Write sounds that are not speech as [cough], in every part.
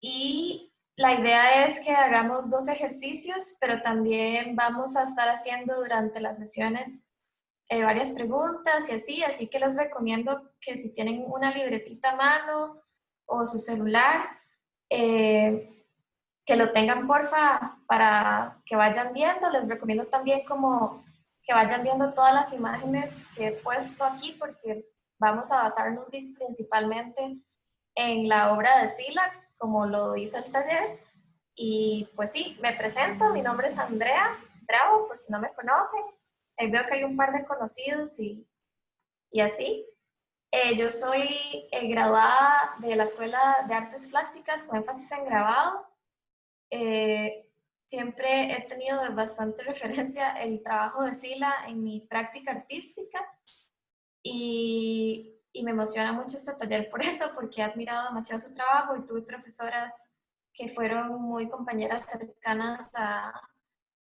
y la idea es que hagamos dos ejercicios, pero también vamos a estar haciendo durante las sesiones eh, varias preguntas y así, así que les recomiendo que si tienen una libretita a mano o su celular, eh, que lo tengan porfa para que vayan viendo. Les recomiendo también como que vayan viendo todas las imágenes que he puesto aquí porque vamos a basarnos principalmente en la obra de Sila, como lo dice el taller. Y pues sí, me presento, mi nombre es Andrea Bravo, por si no me conocen. Eh, veo que hay un par de conocidos y, y así. Eh, yo soy eh, graduada de la Escuela de Artes Plásticas con énfasis en grabado. siempre he tenido bastante [laughs] referencia el trabajo de Sila en mi práctica artística y y me emociona mucho este taller por [laughs] eso, porque he admirado demasiado su trabajo y tuve profesoras que fueron muy compañeras cercanas a,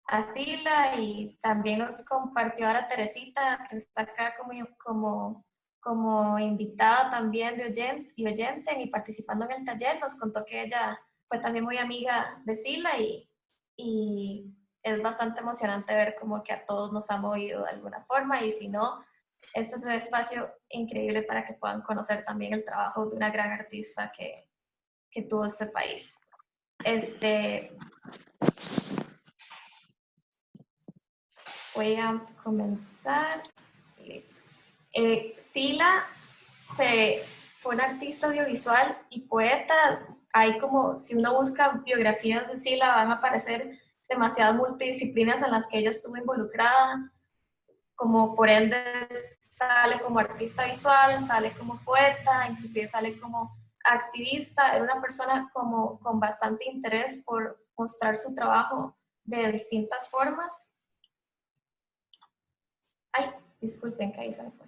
a Sila y también nos compartió ahora Teresita, que está acá como, como, como invitada también de oyente, y oyente y participando en el taller, nos contó que ella fue también muy amiga de Sila y, y es bastante emocionante ver como que a todos nos ha movido de alguna forma y si no, este es un espacio increíble para que puedan conocer también el trabajo de una gran artista que, que tuvo este país. Este, voy a comenzar. Listo. Eh, Sila se, fue una artista audiovisual y poeta. Hay como, si uno busca biografías de Sila, van a aparecer demasiadas multidisciplinas en las que ella estuvo involucrada, como por ende sale como artista visual, sale como poeta, inclusive sale como activista, era una persona como con bastante interés por mostrar su trabajo de distintas formas. Ay, disculpen que ahí se me fue.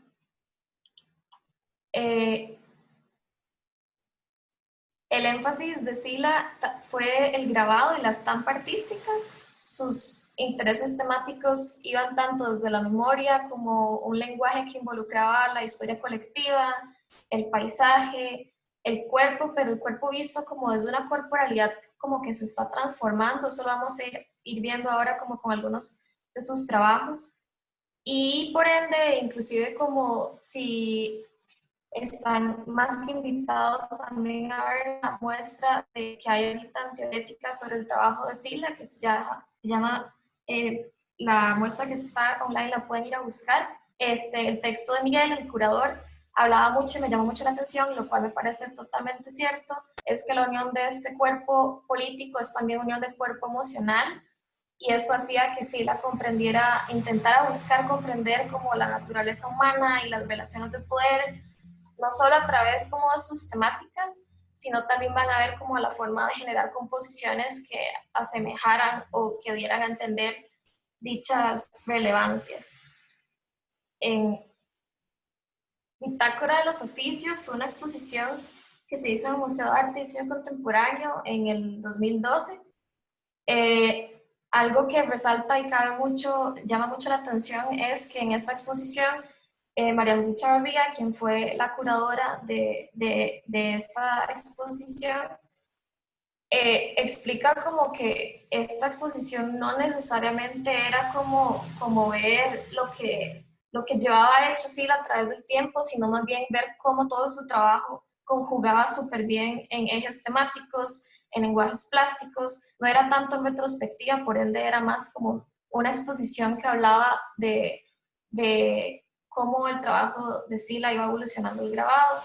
Eh, el énfasis de Sila fue el grabado y la estampa artística, sus intereses temáticos iban tanto desde la memoria como un lenguaje que involucraba la historia colectiva, el paisaje, el cuerpo, pero el cuerpo visto como desde una corporalidad como que se está transformando, eso lo vamos a ir, viendo ahora como con algunos de sus trabajos. Y por ende, inclusive como si están más que invitados también a ver la muestra de que hay ahorita teorética sobre el trabajo de Sila, que llama se llama, eh, la muestra que está online la pueden ir a buscar. Este, el texto de Miguel, el curador, hablaba mucho y me llamó mucho la atención, lo cual me parece totalmente cierto, es que la unión de este cuerpo político es también unión de cuerpo emocional y eso hacía que sí la comprendiera, intentara buscar comprender como la naturaleza humana y las relaciones de poder, no solo a través como de sus temáticas, sino también van a ver como la forma de generar composiciones que asemejaran o que dieran a entender dichas relevancias. En Bitácora de los Oficios fue una exposición que se hizo en el Museo de Arte y Diseño Contemporáneo en el 2012. Eh, algo que resalta y cabe mucho, llama mucho la atención es que en esta exposición eh, María José Chavarría, quien fue la curadora de, de, esta exposición, eh, explica como que esta exposición no necesariamente era como, como ver lo que, lo que llevaba hecho a través del tiempo, sino más bien ver cómo todo su trabajo conjugaba súper bien en ejes temáticos, en lenguajes plásticos, no era tanto en retrospectiva, por ende era más como una exposición que hablaba de, de cómo el trabajo de Sila iba evolucionando el grabado.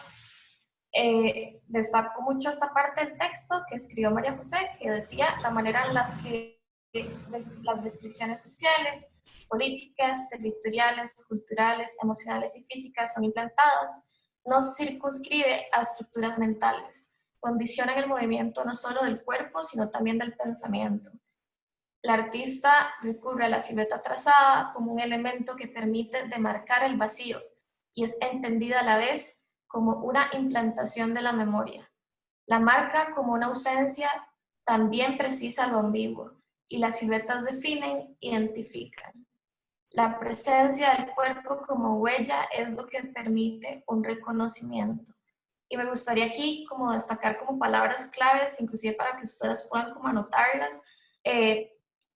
Eh, destaco mucho esta parte del texto que escribió María José, que decía la manera en las que las restricciones sociales, políticas, territoriales, culturales, emocionales y físicas son implantadas, no circunscribe a estructuras mentales, condicionan el movimiento no solo del cuerpo, sino también del pensamiento la artista recurre a la silueta trazada como un elemento que permite demarcar el vacío y es entendida a la vez como una implantación de la memoria. La marca como una ausencia también precisa lo ambiguo y las siluetas definen, identifican. La presencia del cuerpo como huella es lo que permite un reconocimiento. Y me gustaría aquí como destacar como palabras claves, inclusive para que ustedes puedan como anotarlas. Eh,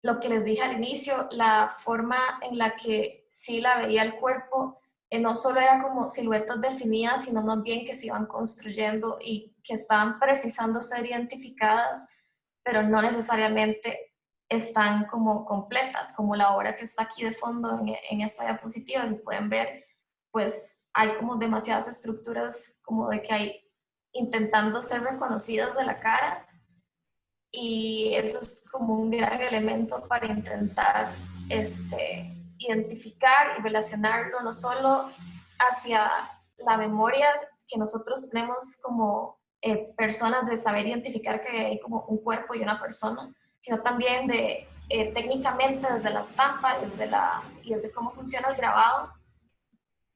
lo que les dije al inicio, la forma en la que sí la veía el cuerpo, eh, no solo era como siluetas definidas, sino más bien que se iban construyendo y que estaban precisando ser identificadas, pero no necesariamente están como completas, como la obra que está aquí de fondo en, en esta diapositiva, si pueden ver, pues hay como demasiadas estructuras como de que hay intentando ser reconocidas de la cara y eso es como un gran elemento para intentar este, identificar y relacionarlo no solo hacia la memoria que nosotros tenemos como eh, personas de saber identificar que hay como un cuerpo y una persona, sino también de eh, técnicamente desde la estampa desde la, y desde cómo funciona el grabado,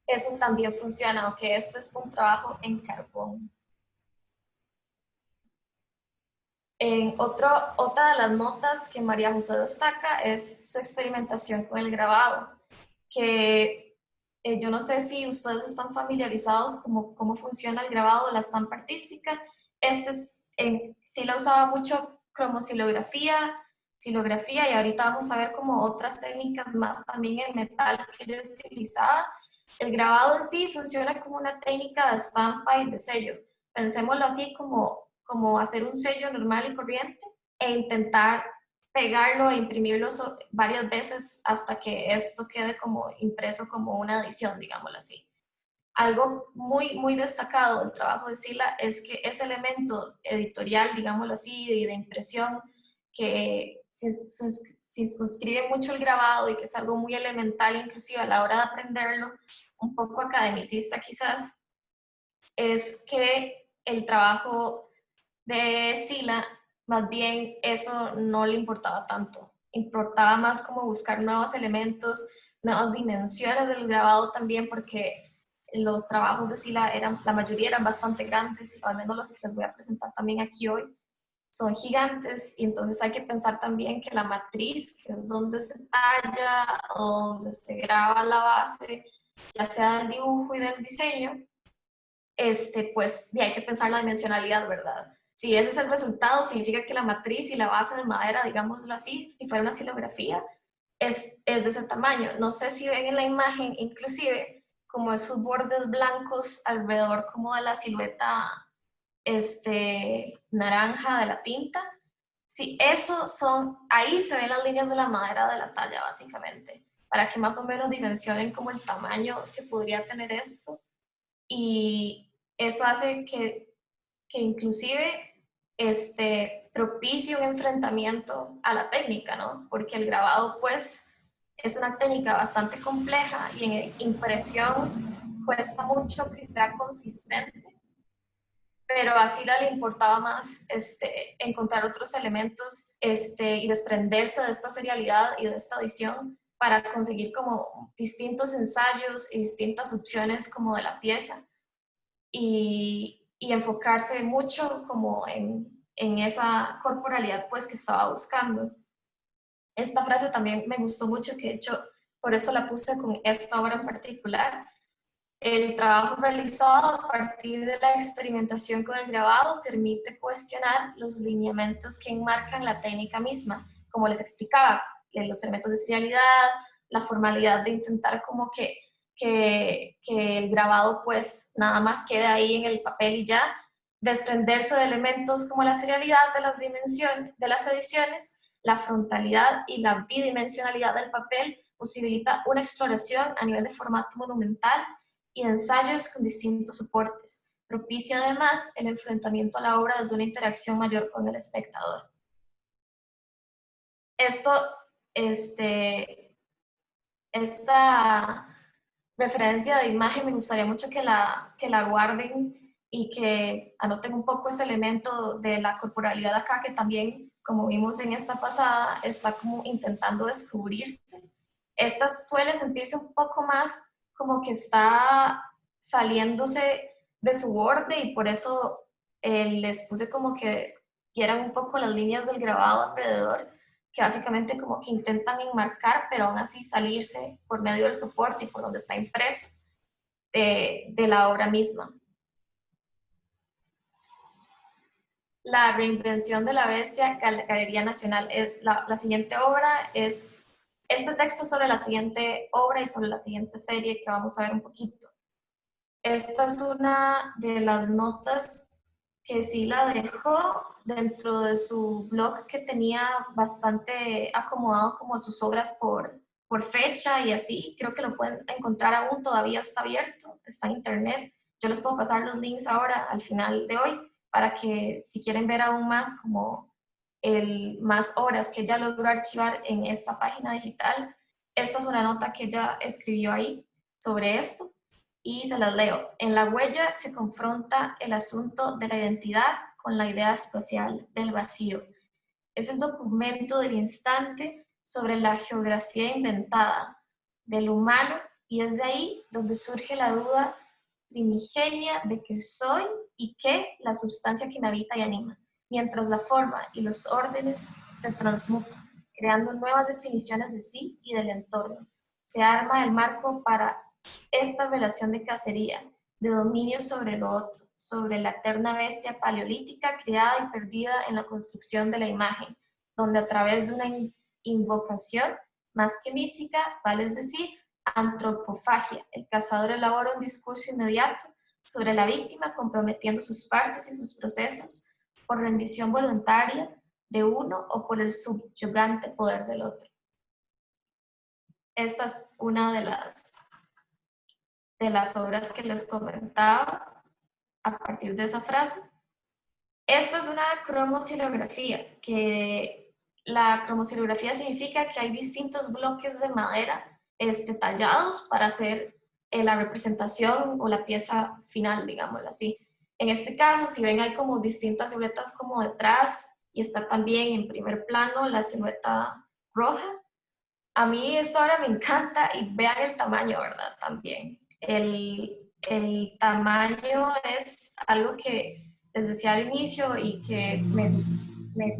eso también funciona, aunque este es un trabajo en carbón. En otra de las notas que María José destaca es su experimentación con el grabado, que eh, yo no sé si ustedes están familiarizados con cómo funciona el grabado la estampa artística. Este sí la usaba mucho cromosilografía, silografía y ahorita vamos a ver como otras técnicas más también en metal que yo utilizaba el grabado en sí funciona como una técnica de estampa y de sello. Pensémoslo así como, como hacer un sello normal y corriente e intentar pegarlo e imprimirlo varias veces hasta que esto quede como impreso como una edición, digámoslo así. Algo muy, muy destacado del trabajo de Sila es que ese elemento editorial, digámoslo así, de, de impresión, que circunscribe mucho el grabado y que es algo muy elemental inclusive a la hora de aprenderlo, un poco academicista quizás, es que el trabajo de Sila, más bien eso no le importaba tanto. Importaba más como buscar nuevos elementos, nuevas dimensiones del grabado también, porque los trabajos de Sila, eran, la mayoría eran bastante grandes, al menos los que les voy a presentar también aquí hoy, son gigantes y entonces hay que pensar también que la matriz, que es donde se talla, donde se graba la base, ya sea del dibujo y del diseño, este, pues hay que pensar la dimensionalidad, ¿verdad? Si ese es el resultado, significa que la matriz y la base de madera, digámoslo así, si fuera una silografía, es, es de ese tamaño. No sé si ven en la imagen, inclusive, como esos bordes blancos alrededor como de la silueta este, naranja de la tinta. Sí, eso son, ahí se ven las líneas de la madera de la talla, básicamente para que más o menos dimensionen como el tamaño que podría tener esto. Y eso hace que, que inclusive este, propicie un enfrentamiento a la técnica, ¿no? Porque el grabado, pues, es una técnica bastante compleja y en impresión cuesta mucho que sea consistente pero a Sila le importaba más este, encontrar otros elementos este, y desprenderse de esta serialidad y de esta edición para conseguir como distintos ensayos y distintas opciones como de la pieza y, y enfocarse mucho como en, esa corporalidad pues que estaba buscando. Esta frase también me gustó mucho, que de hecho por eso la puse con esta obra en particular. El trabajo realizado a partir de la experimentación con el grabado permite cuestionar los lineamientos que enmarcan la técnica misma. Como les explicaba, los elementos de serialidad, la formalidad de intentar como que, que, el grabado pues nada más quede ahí en el papel y ya, desprenderse de elementos como la serialidad de las, dimensiones, de las ediciones, la frontalidad y la bidimensionalidad del papel posibilita una exploración a nivel de formato monumental y ensayos con distintos soportes. Propicia además el enfrentamiento a la obra desde una interacción mayor con el espectador. Esto este, esta referencia de imagen me gustaría mucho que la, que la guarden y que anoten un poco ese elemento de la corporalidad acá que también, como vimos en esta pasada, está como intentando descubrirse. Esta suele sentirse un poco más como que está saliéndose de su borde y por eso eh, les puse como que quieran un poco las líneas del grabado alrededor que básicamente como que intentan enmarcar, pero aún así salirse por medio del soporte y por donde está impreso de, la obra misma. La reinvención de la bestia, Galería Nacional. Es la, la siguiente obra es este texto sobre la siguiente obra y sobre la siguiente serie que vamos a ver un poquito. Esta es una de las notas que sí la dejó dentro de su blog que tenía bastante acomodado como sus obras por, por fecha y así. Creo que lo pueden encontrar aún, todavía está abierto, está en internet. Yo les puedo pasar los links ahora al final de hoy para que si quieren ver aún más como el, más horas que ella logró archivar en esta página digital, esta es una nota que ella escribió ahí sobre esto y se las leo. En la huella se confronta el asunto de la identidad con la idea espacial del vacío. Es el documento del instante sobre la geografía inventada del humano y es de ahí donde surge la duda primigenia de que soy y qué la sustancia que me habita y anima, mientras la forma y los órdenes se transmutan, creando nuevas definiciones de sí y del entorno. Se arma el marco para esta relación de cacería, de dominio sobre lo otro, sobre la eterna bestia paleolítica creada y perdida en la construcción de la imagen, donde a través de una invocación más que mística, vale decir, antropofagia, el cazador elabora un discurso inmediato sobre la víctima comprometiendo sus partes y sus procesos por rendición voluntaria de uno o por el subyugante poder del otro. Esta es una de las de las obras que les comentaba a partir de esa frase. Esta es una cromosilografía, que la cromosilografía significa que hay distintos bloques de madera este, tallados para hacer eh, la representación o la pieza final, digámoslo así. En este caso, si ven, hay como distintas siluetas como detrás y está también en primer plano la silueta roja. A mí esta obra me encanta y vean el tamaño, ¿verdad? También el, el tamaño es algo que les decía al inicio y que me, me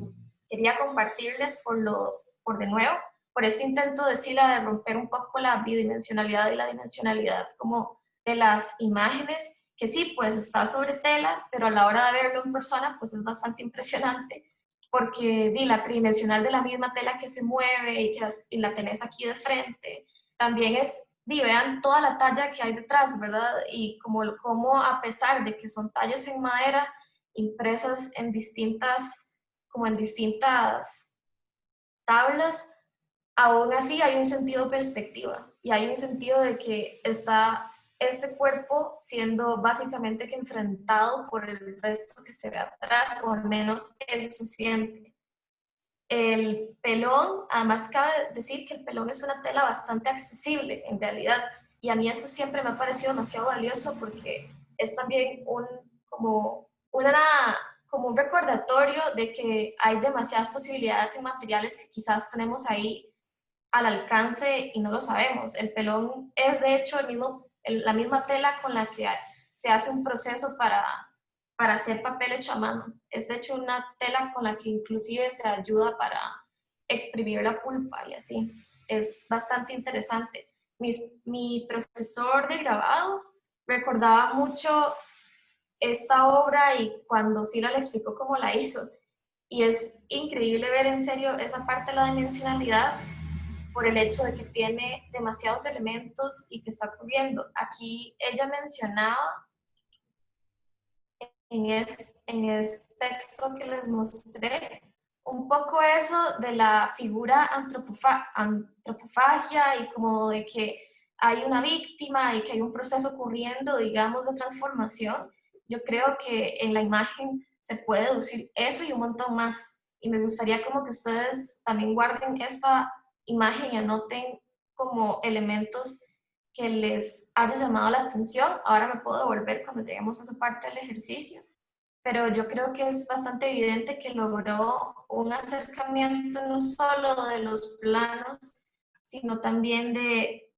quería compartirles por, lo, por de nuevo, por este intento de Sila de romper un poco la bidimensionalidad y la dimensionalidad como de las imágenes, que sí, pues está sobre tela, pero a la hora de verlo en persona, pues es bastante impresionante, porque di, la tridimensional de la misma tela que se mueve y que y la tenés aquí de frente, también es y vean toda la talla que hay detrás, ¿verdad? Y como, como a pesar de que son tallas en madera impresas en distintas, como en distintas tablas, aún así hay un sentido de perspectiva y hay un sentido de que está este cuerpo siendo básicamente que enfrentado por el resto que se ve atrás, o al menos eso se siente. El pelón, además cabe decir que el pelón es una tela bastante accesible en realidad y a mí eso siempre me ha parecido demasiado valioso porque es también un, como, una, como un recordatorio de que hay demasiadas posibilidades y materiales que quizás tenemos ahí al alcance y no lo sabemos. El pelón es de hecho el mismo, la misma tela con la que se hace un proceso para para hacer papel hecho a mano. Es de hecho una tela con la que inclusive se ayuda para exprimir la pulpa y así. Es bastante interesante. Mi, profesor de grabado recordaba mucho esta obra y cuando Sila le explicó cómo la hizo. Y es increíble ver en serio esa parte de la dimensionalidad por el hecho de que tiene demasiados elementos y que está ocurriendo. Aquí ella mencionaba en este, en este texto que les mostré, un poco eso de la figura antropofagia y como de que hay una víctima y que hay un proceso ocurriendo, digamos, de transformación. Yo creo que en la imagen se puede deducir eso y un montón más. Y me gustaría como que ustedes también guarden esta imagen y anoten como elementos que les haya llamado la atención. Ahora me puedo devolver cuando lleguemos a esa parte del ejercicio, pero yo creo que es bastante evidente que logró un acercamiento no solo de los planos, sino también de,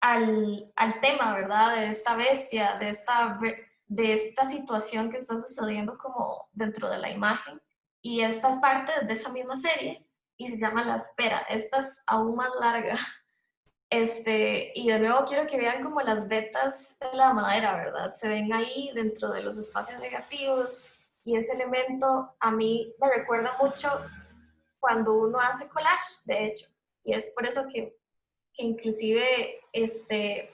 al, al tema, ¿verdad? De esta bestia, de esta, de esta situación que está sucediendo como dentro de la imagen. Y esta es parte de esa misma serie y se llama La Espera. Esta es aún más larga. [laughs] Este, y de nuevo quiero que vean como las vetas de la madera, ¿verdad? Se ven ahí dentro de los espacios negativos y ese elemento a mí me recuerda mucho cuando uno hace collage, de hecho, y es por eso que, que inclusive este,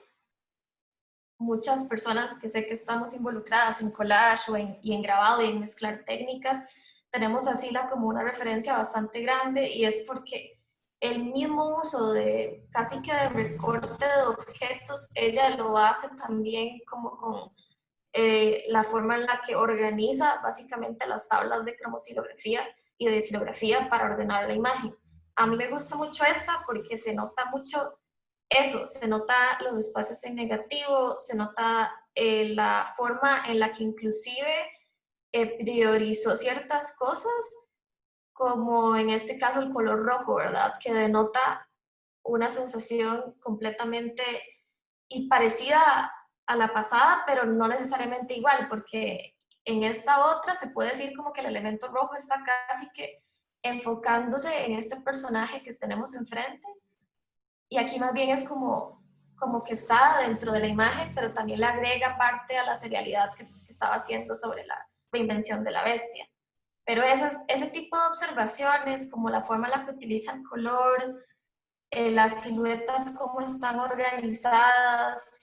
muchas personas que sé que estamos involucradas en collage o en, y en grabado y en mezclar técnicas, tenemos a Sila como una referencia bastante grande y es porque el mismo uso de casi que de recorte de objetos, ella lo hace también como con eh, la forma en la que organiza básicamente las tablas de cromosilografía y de silografía para ordenar la imagen. A mí me gusta mucho esta porque se nota mucho eso, se nota los espacios en negativo, se nota eh, la forma en la que inclusive eh, priorizó ciertas cosas, como en este caso el color rojo, ¿verdad? Que denota una sensación completamente y parecida a la pasada, pero no necesariamente igual, porque en esta otra se puede decir como que el elemento rojo está casi que enfocándose en este personaje que tenemos enfrente, y aquí más bien es como, como que está dentro de la imagen, pero también le agrega parte a la serialidad que, estaba haciendo sobre la reinvención de la bestia. Pero esas, ese tipo de observaciones, como la forma en la que utilizan color, eh, las siluetas, cómo están organizadas,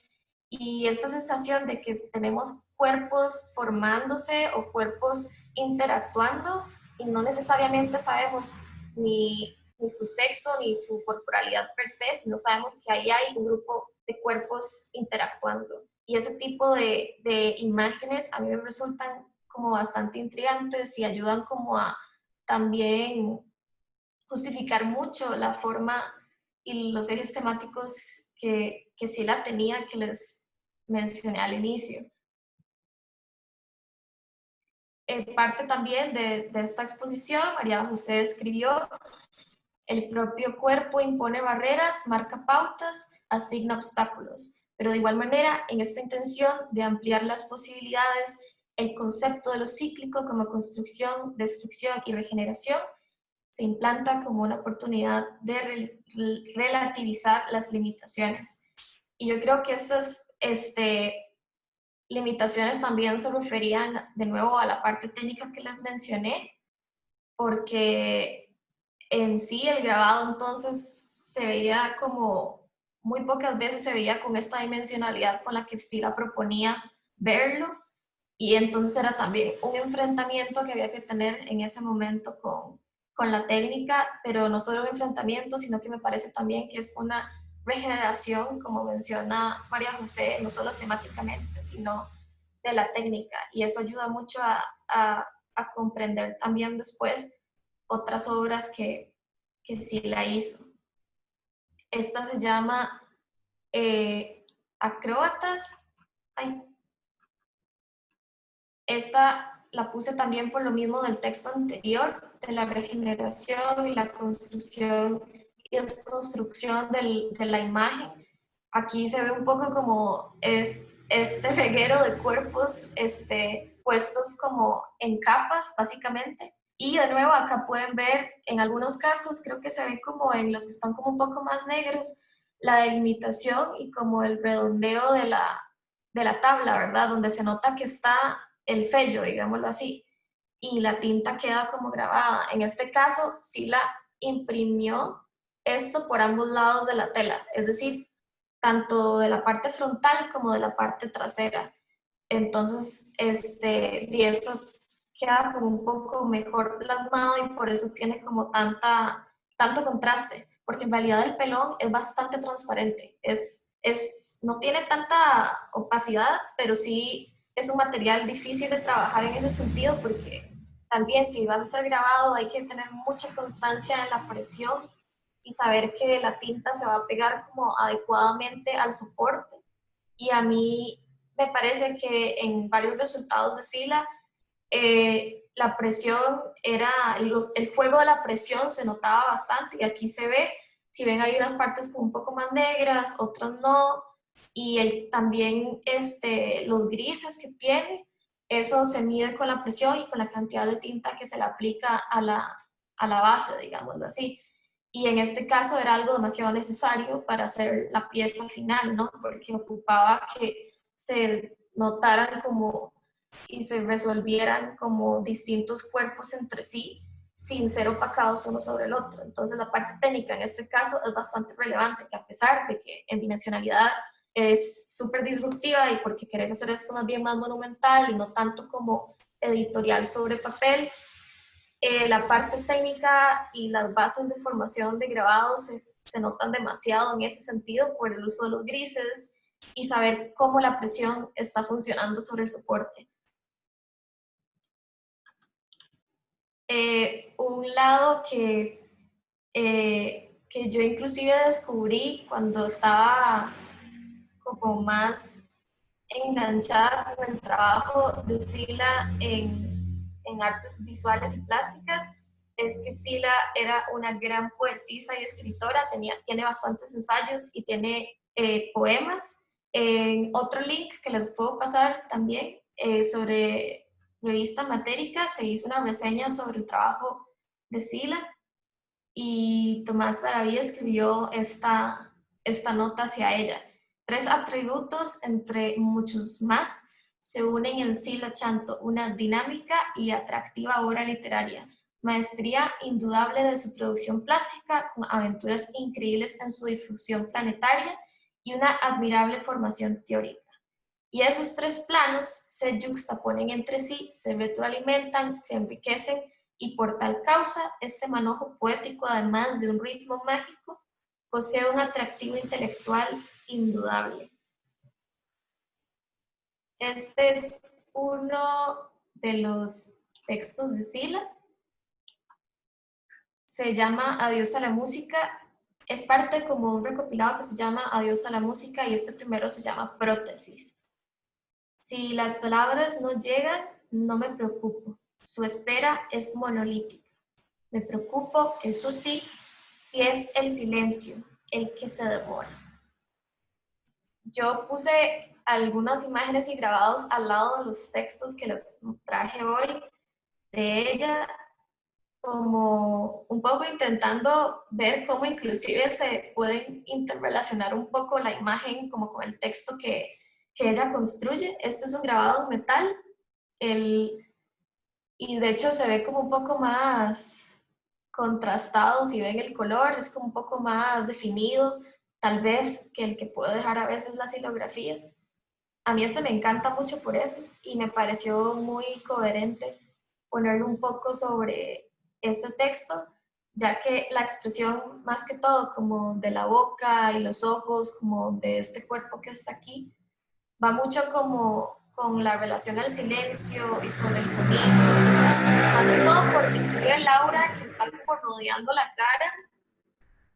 y esta sensación de que tenemos cuerpos formándose o cuerpos interactuando y no necesariamente sabemos ni, ni su sexo ni su corporalidad per se, sino sabemos que ahí hay un grupo de cuerpos interactuando. Y ese tipo de, de imágenes a mí me resultan como bastante intrigantes y ayudan como a también justificar mucho la forma y los ejes temáticos que, que sí la tenía, que les mencioné al inicio. Eh, parte también de, de, esta exposición, María José escribió, el propio cuerpo impone barreras, marca pautas, asigna obstáculos, pero de igual manera, en esta intención de ampliar las posibilidades, el concepto de lo cíclico como construcción, destrucción y regeneración se implanta como una oportunidad de relativizar las limitaciones. Y yo creo que esas este, limitaciones también se referían de nuevo a la parte técnica que les mencioné, porque en sí el grabado entonces se veía como, muy pocas veces se veía con esta dimensionalidad con la que Sila proponía verlo, y entonces era también un enfrentamiento que había que tener en ese momento con, con la técnica, pero no solo un enfrentamiento, sino que me parece también que es una regeneración, como menciona María José, no solo temáticamente, sino de la técnica. Y eso ayuda mucho a, a, comprender también después otras obras que, que sí la hizo. Esta se llama eh, Acróbatas. Ay, esta la puse también por lo mismo del texto anterior, de la regeneración y la construcción y desconstrucción de la imagen. Aquí se ve un poco como es este reguero de cuerpos este, puestos como en capas, básicamente. Y de nuevo acá pueden ver, en algunos casos, creo que se ve como en los que están como un poco más negros, la delimitación y como el redondeo de la, de la tabla, ¿verdad? Donde se nota que está el sello, digámoslo así, y la tinta queda como grabada. En este caso, sí la imprimió esto por ambos lados de la tela, es decir, tanto de la parte frontal como de la parte trasera. Entonces, este, y eso queda como un poco mejor plasmado y por eso tiene como tanta, tanto contraste, porque en realidad el pelón es bastante transparente, es, es, no tiene tanta opacidad, pero sí es un material difícil de trabajar en ese sentido porque también si vas a ser grabado hay que tener mucha constancia en la presión y saber que la tinta se va a pegar como adecuadamente al soporte. Y a mí me parece que en varios resultados de Sila eh, la presión era, el, juego de la presión se notaba bastante y aquí se ve, si ven hay unas partes como un poco más negras, otras no, y el, también este, los grises que tiene, eso se mide con la presión y con la cantidad de tinta que se le aplica a la, a la base, digamos así. Y en este caso era algo demasiado necesario para hacer la pieza final, ¿no? Porque ocupaba que se notaran como y se resolvieran como distintos cuerpos entre sí sin ser opacados uno sobre el otro. Entonces la parte técnica en este caso es bastante relevante, que a pesar de que en dimensionalidad es súper disruptiva y porque querés hacer esto más bien más monumental y no tanto como editorial sobre papel, eh, la parte técnica y las bases de formación de grabado se, se notan demasiado en ese sentido por el uso de los grises y saber cómo la presión está funcionando sobre el soporte. Eh, un lado que, eh, que yo inclusive descubrí cuando estaba como más enganchada con el trabajo de Sila en, en artes visuales y plásticas, es que Sila era una gran poetisa y escritora, tenía, tiene bastantes ensayos y tiene eh, poemas. En otro link que les puedo pasar también sobre revista Matérica se hizo una reseña sobre el trabajo de Sila y Tomás Saravía escribió esta, esta nota hacia ella. Tres atributos, entre muchos más, se unen en Sila Chanto, una dinámica y atractiva obra literaria, maestría indudable de su producción plástica, con aventuras increíbles en su difusión planetaria y una admirable formación teórica. Y esos tres planos se juxtaponen entre sí, se retroalimentan, se enriquecen y por tal causa este manojo poético, además de un ritmo mágico, posee un atractivo intelectual indudable. Este es uno de los textos de Sila. Se llama Adiós a la música. Es parte como un recopilado que se llama Adiós a la música y este primero se llama Prótesis. Si las palabras no llegan, no me preocupo. Su espera es monolítica. Me preocupo, eso sí, si es el silencio el que se demora. Yo puse algunas imágenes y grabados al lado de los textos que les traje hoy de ella, como un poco intentando ver cómo inclusive se pueden interrelacionar un poco la imagen como con el texto que, que ella construye. Este es un grabado metal el, y de hecho se ve como un poco más contrastado, si ven el color, es como un poco más definido, tal vez que el que puedo dejar a veces la silografía. A mí este me encanta mucho por eso y me pareció muy coherente ponerlo un poco sobre este texto, ya que la expresión más que todo como de la boca y los ojos, como de este cuerpo que está aquí, va mucho como con la relación al silencio y sobre el sonido. Más que todo porque inclusive Laura, que está como rodeando la cara,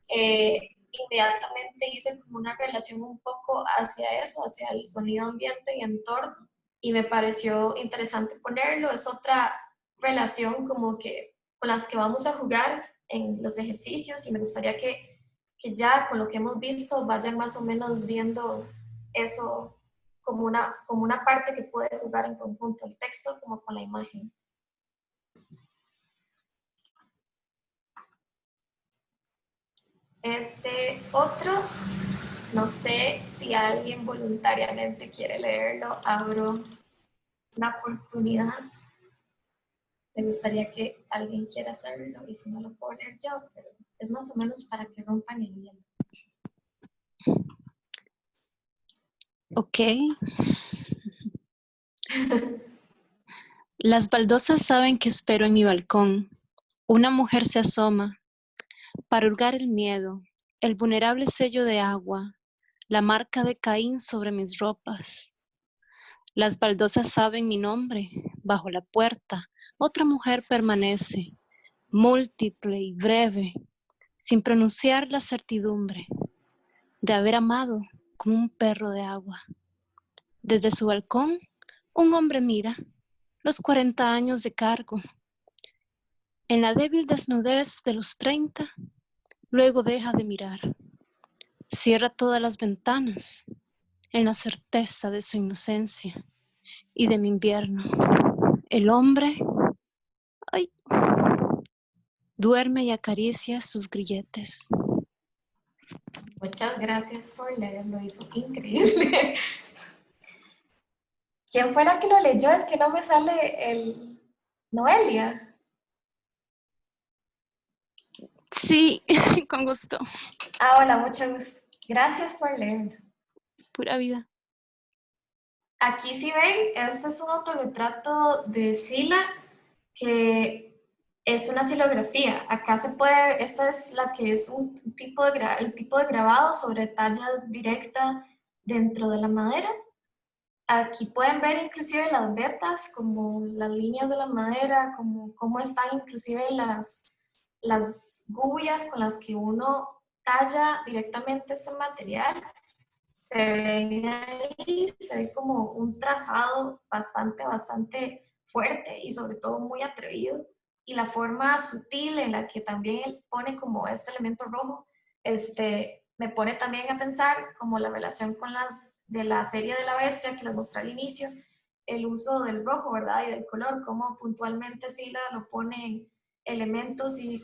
eh, inmediatamente hice como una relación un poco hacia eso, hacia el sonido ambiente y entorno, y me pareció interesante ponerlo. Es otra relación como que con las que vamos a jugar en los ejercicios y me gustaría que, que ya con lo que hemos visto vayan más o menos viendo eso como una, como una parte que puede jugar en conjunto el texto como con la imagen. Este otro, no sé si alguien voluntariamente quiere leerlo, abro la oportunidad. Me gustaría que alguien quiera hacerlo y si no lo puedo leer yo, pero es más o menos para que rompan el hielo. Ok. Las baldosas saben que espero en mi balcón. Una mujer se asoma para hurgar el miedo, el vulnerable sello de agua, la marca de Caín sobre mis ropas. Las baldosas saben mi nombre. Bajo la puerta, otra mujer permanece, múltiple y breve, sin pronunciar la certidumbre de haber amado como un perro de agua. Desde su balcón, un hombre mira los 40 años de cargo. En la débil desnudez de los 30, luego deja de mirar. Cierra todas las ventanas en la certeza de su inocencia y de mi invierno. El hombre ay, duerme y acaricia sus grilletes. Muchas gracias por leerlo, hizo increíble. [laughs] ¿Quién fue la que lo leyó? Es que no me sale el... Noelia. Sí, [laughs] con gusto. Ah, hola, mucho gusto. Gracias por leer. Pura vida. Aquí si ven, este es un autorretrato de Sila que es una silografía. Acá se puede, esta es la que es un tipo de, el tipo de grabado sobre talla directa dentro de la madera. Aquí pueden ver inclusive las vetas, como las líneas de la madera, como cómo están inclusive las, las gullas con las que uno talla directamente este material. Se ven ahí, se ve como un trazado bastante, bastante fuerte y sobre todo muy atrevido. Y la forma sutil en la que también él pone como este elemento rojo, este, me pone también a pensar como la relación con las de la serie de la bestia que les mostré al inicio, el uso del rojo, ¿verdad? Y del color, como puntualmente Sila lo pone elementos y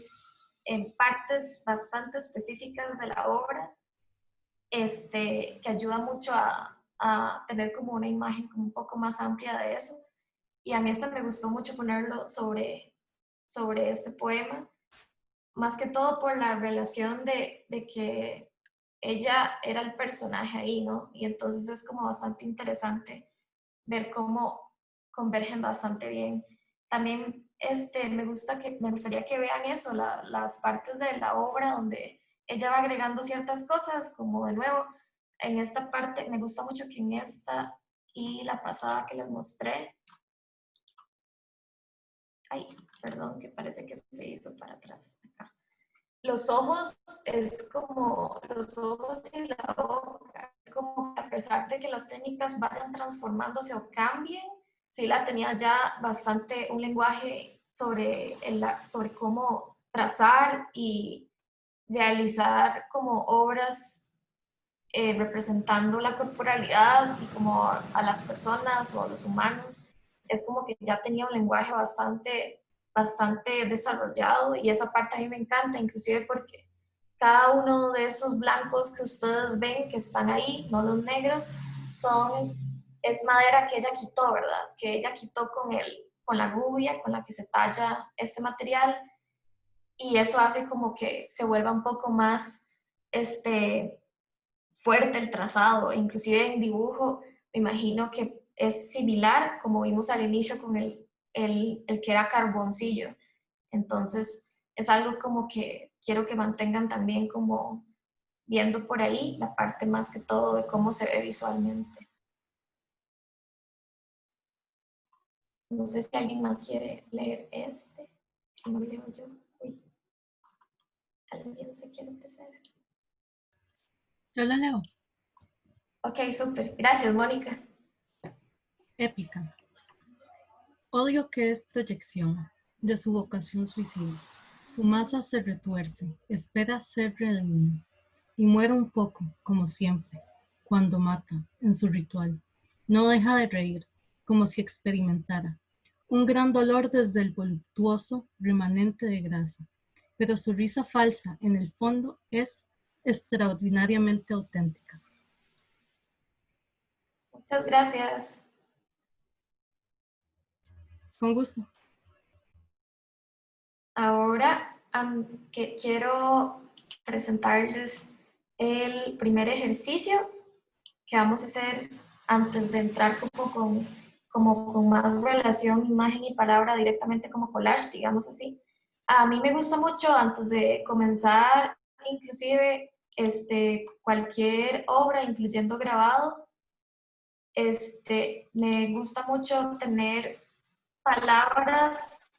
en partes bastante específicas de la obra, este, que ayuda mucho a, a tener como una imagen como un poco más amplia de eso. Y a mí este me gustó mucho ponerlo sobre, sobre este poema, más que todo por la relación de, de que ella era el personaje ahí, ¿no? Y entonces es como bastante interesante ver cómo convergen bastante bien. También este, me, gusta que, me gustaría que vean eso, las partes de la obra donde ella va agregando ciertas cosas, como de nuevo, en esta parte, me gusta mucho que en esta y la pasada que les mostré, ay, perdón, que parece que se hizo para atrás, Los ojos es como, los ojos y la boca, es como a pesar de que las técnicas vayan transformándose o cambien, sí la tenía ya bastante un lenguaje sobre, el, sobre cómo trazar y realizar como obras eh, representando la corporalidad y como a las personas o a los humanos. Es como que ya tenía un lenguaje bastante, bastante desarrollado y esa parte a mí me encanta, inclusive porque cada uno de esos blancos que ustedes ven que están ahí, no los negros, son es madera que ella quitó, ¿verdad? Que ella quitó con, el, con la gubia con la que se talla este material y eso hace como que se vuelva un poco más este, fuerte el trazado, inclusive en dibujo me imagino que es similar como vimos al inicio con el, el, el que era carboncillo. Entonces es algo como que quiero que mantengan también como viendo por ahí la parte más que todo de cómo se ve visualmente. No sé si alguien más quiere leer este. Si no leo yo. Uy. ¿Alguien se quiere empezar? Yo la leo. Ok, súper. Gracias, Mónica. Épica. Odio que es proyección de su vocación suicida. Su masa se retuerce, espera ser redimida y muere un poco, como siempre, cuando mata en su ritual. No deja de reír, como si experimentara un gran dolor desde el voluptuoso remanente de grasa, pero su risa falsa en el fondo es extraordinariamente auténtica. Muchas gracias. Con gusto. Ahora que quiero presentarles el primer ejercicio que vamos a hacer antes de entrar como con, como con más relación, imagen y palabra directamente como collage, digamos así. A mí me gusta mucho antes de comenzar, inclusive este, cualquier obra, incluyendo grabado, este, me gusta mucho tener palabras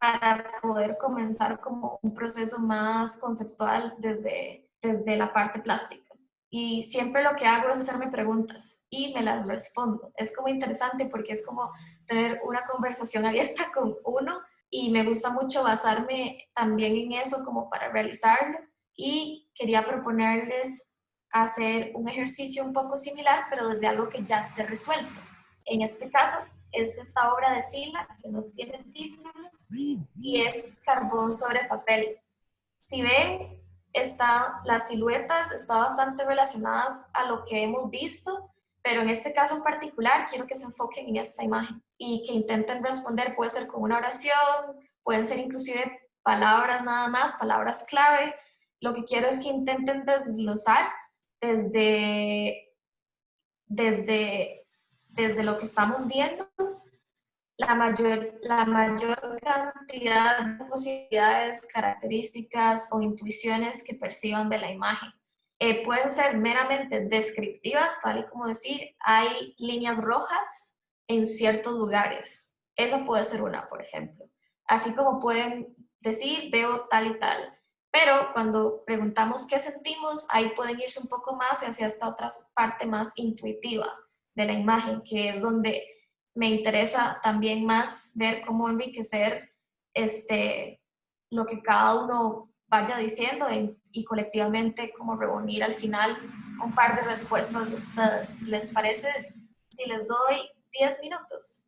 para poder comenzar como un proceso más conceptual desde, desde la parte plástica y siempre lo que hago es hacerme preguntas y me las respondo. Es como interesante porque es como tener una conversación [laughs] abierta con uno y me gusta mucho basarme también en eso como para realizarlo y quería proponerles hacer un ejercicio un poco similar pero desde algo que ya esté resuelto. En este caso es esta obra de Sila que no tiene título y es carbón sobre papel. Si ven, está, las siluetas están bastante relacionadas a lo que hemos visto, pero en este caso en particular quiero que se enfoquen en esta imagen y que intenten responder, puede ser con una oración, pueden ser inclusive palabras nada más, palabras clave. Lo que quiero es que intenten desglosar desde, desde, desde lo que estamos viendo la mayor, la mayor cantidad de posibilidades, características o intuiciones que perciban de la imagen. Eh, pueden ser meramente descriptivas, tal y como decir, hay líneas rojas en ciertos lugares. Esa puede ser una, por ejemplo. Así como pueden decir, veo tal y tal. Pero cuando preguntamos qué sentimos, ahí pueden irse un poco más hacia esta otra parte más intuitiva de la imagen, que es donde me interesa también más ver cómo enriquecer este, lo que cada uno vaya diciendo y colectivamente como reunir al final un par de respuestas de ustedes. ¿Les parece si les doy 10 minutos?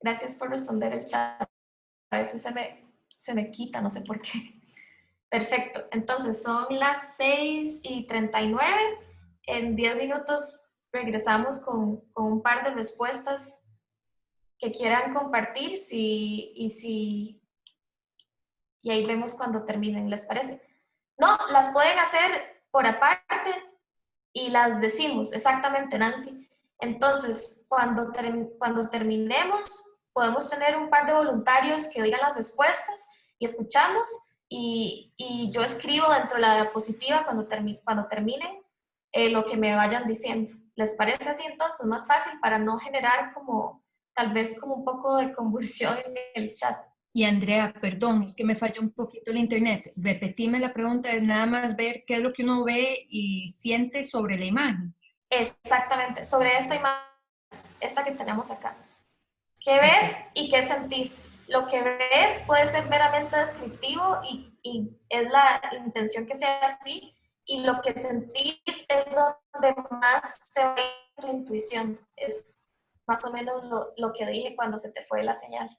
Gracias por responder el chat. A veces se me, se me quita, no sé por qué. [laughs] Perfecto. Entonces, son las 6 y 39 en 10 minutos regresamos con, un par de respuestas que quieran compartir si, y, si, y ahí vemos cuando terminen, ¿les parece? No, las pueden hacer por aparte y las decimos, exactamente, Nancy. Entonces, cuando, cuando terminemos, podemos tener un par de voluntarios que digan las respuestas y escuchamos y, y yo escribo dentro de la diapositiva cuando, cuando terminen eh, lo que me vayan diciendo. ¿Les parece así entonces? Más fácil para no generar como tal vez como un poco de convulsión en el chat. Y Andrea, perdón, es que me falló un poquito el internet. Repetime la pregunta, es nada más ver qué es lo que uno ve y siente sobre la imagen. Exactamente, sobre esta imagen, esta que tenemos acá. ¿Qué ves y qué sentís? Lo que ves puede ser meramente descriptivo y, y es la intención que sea así, y lo que sentís es donde más se ve tu intuición. Es más o menos lo, lo que dije cuando se te fue la señal.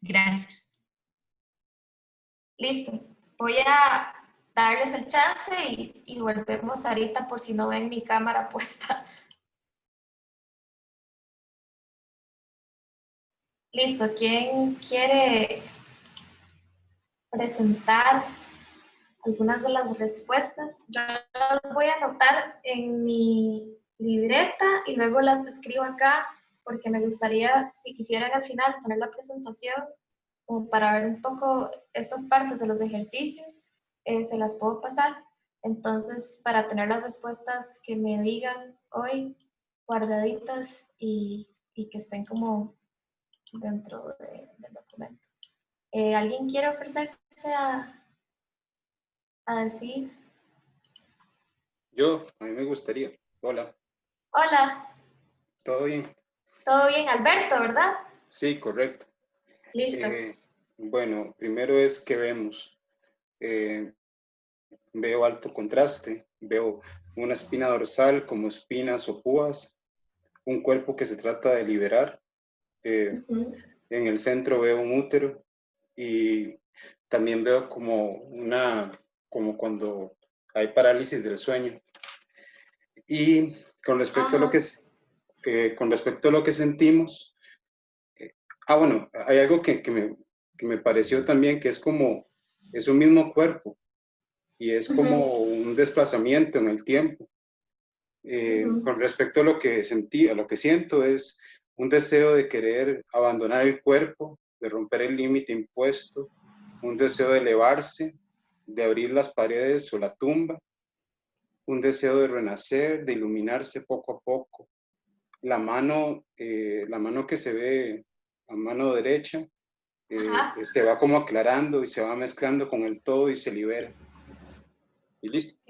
Gracias. Listo. Voy a darles el chance y, y, volvemos ahorita por si no ven mi cámara [laughs] puesta. Listo. ¿Quién quiere presentar algunas de las respuestas. Yo las voy a anotar en mi libreta y luego las escribo acá porque me gustaría, si quisieran al final tener la presentación o para ver un poco estas partes de los ejercicios, eh, se las puedo pasar. Entonces, para tener las respuestas que me digan hoy, guardaditas y, y que estén como dentro del documento. Eh, ¿Alguien quiere ofrecerse a, a decir? Yo, a mí me gustaría. Hola. Hola. ¿Todo bien? Todo bien, Alberto, ¿verdad? Sí, correcto. Listo. Eh, bueno, primero es que vemos. Eh, veo alto contraste, veo una espina dorsal como espinas o púas, un cuerpo que se trata de liberar. En el centro veo un útero y también veo como una, como cuando hay parálisis del sueño. Y con respecto a lo que, eh, con respecto a lo que sentimos, eh, ah, bueno, hay algo que, que, me, que, me, pareció también que es como, es un mismo cuerpo y es como un desplazamiento en el tiempo. Eh, con respecto a lo que sentí, a lo que siento es un deseo de querer abandonar el cuerpo de romper el límite impuesto, un deseo de elevarse, de abrir las paredes o la tumba, un deseo de renacer, de iluminarse poco a poco. La mano, eh, la mano que se ve a mano derecha, eh, se va como aclarando y se va mezclando con el todo y se libera. Y listo.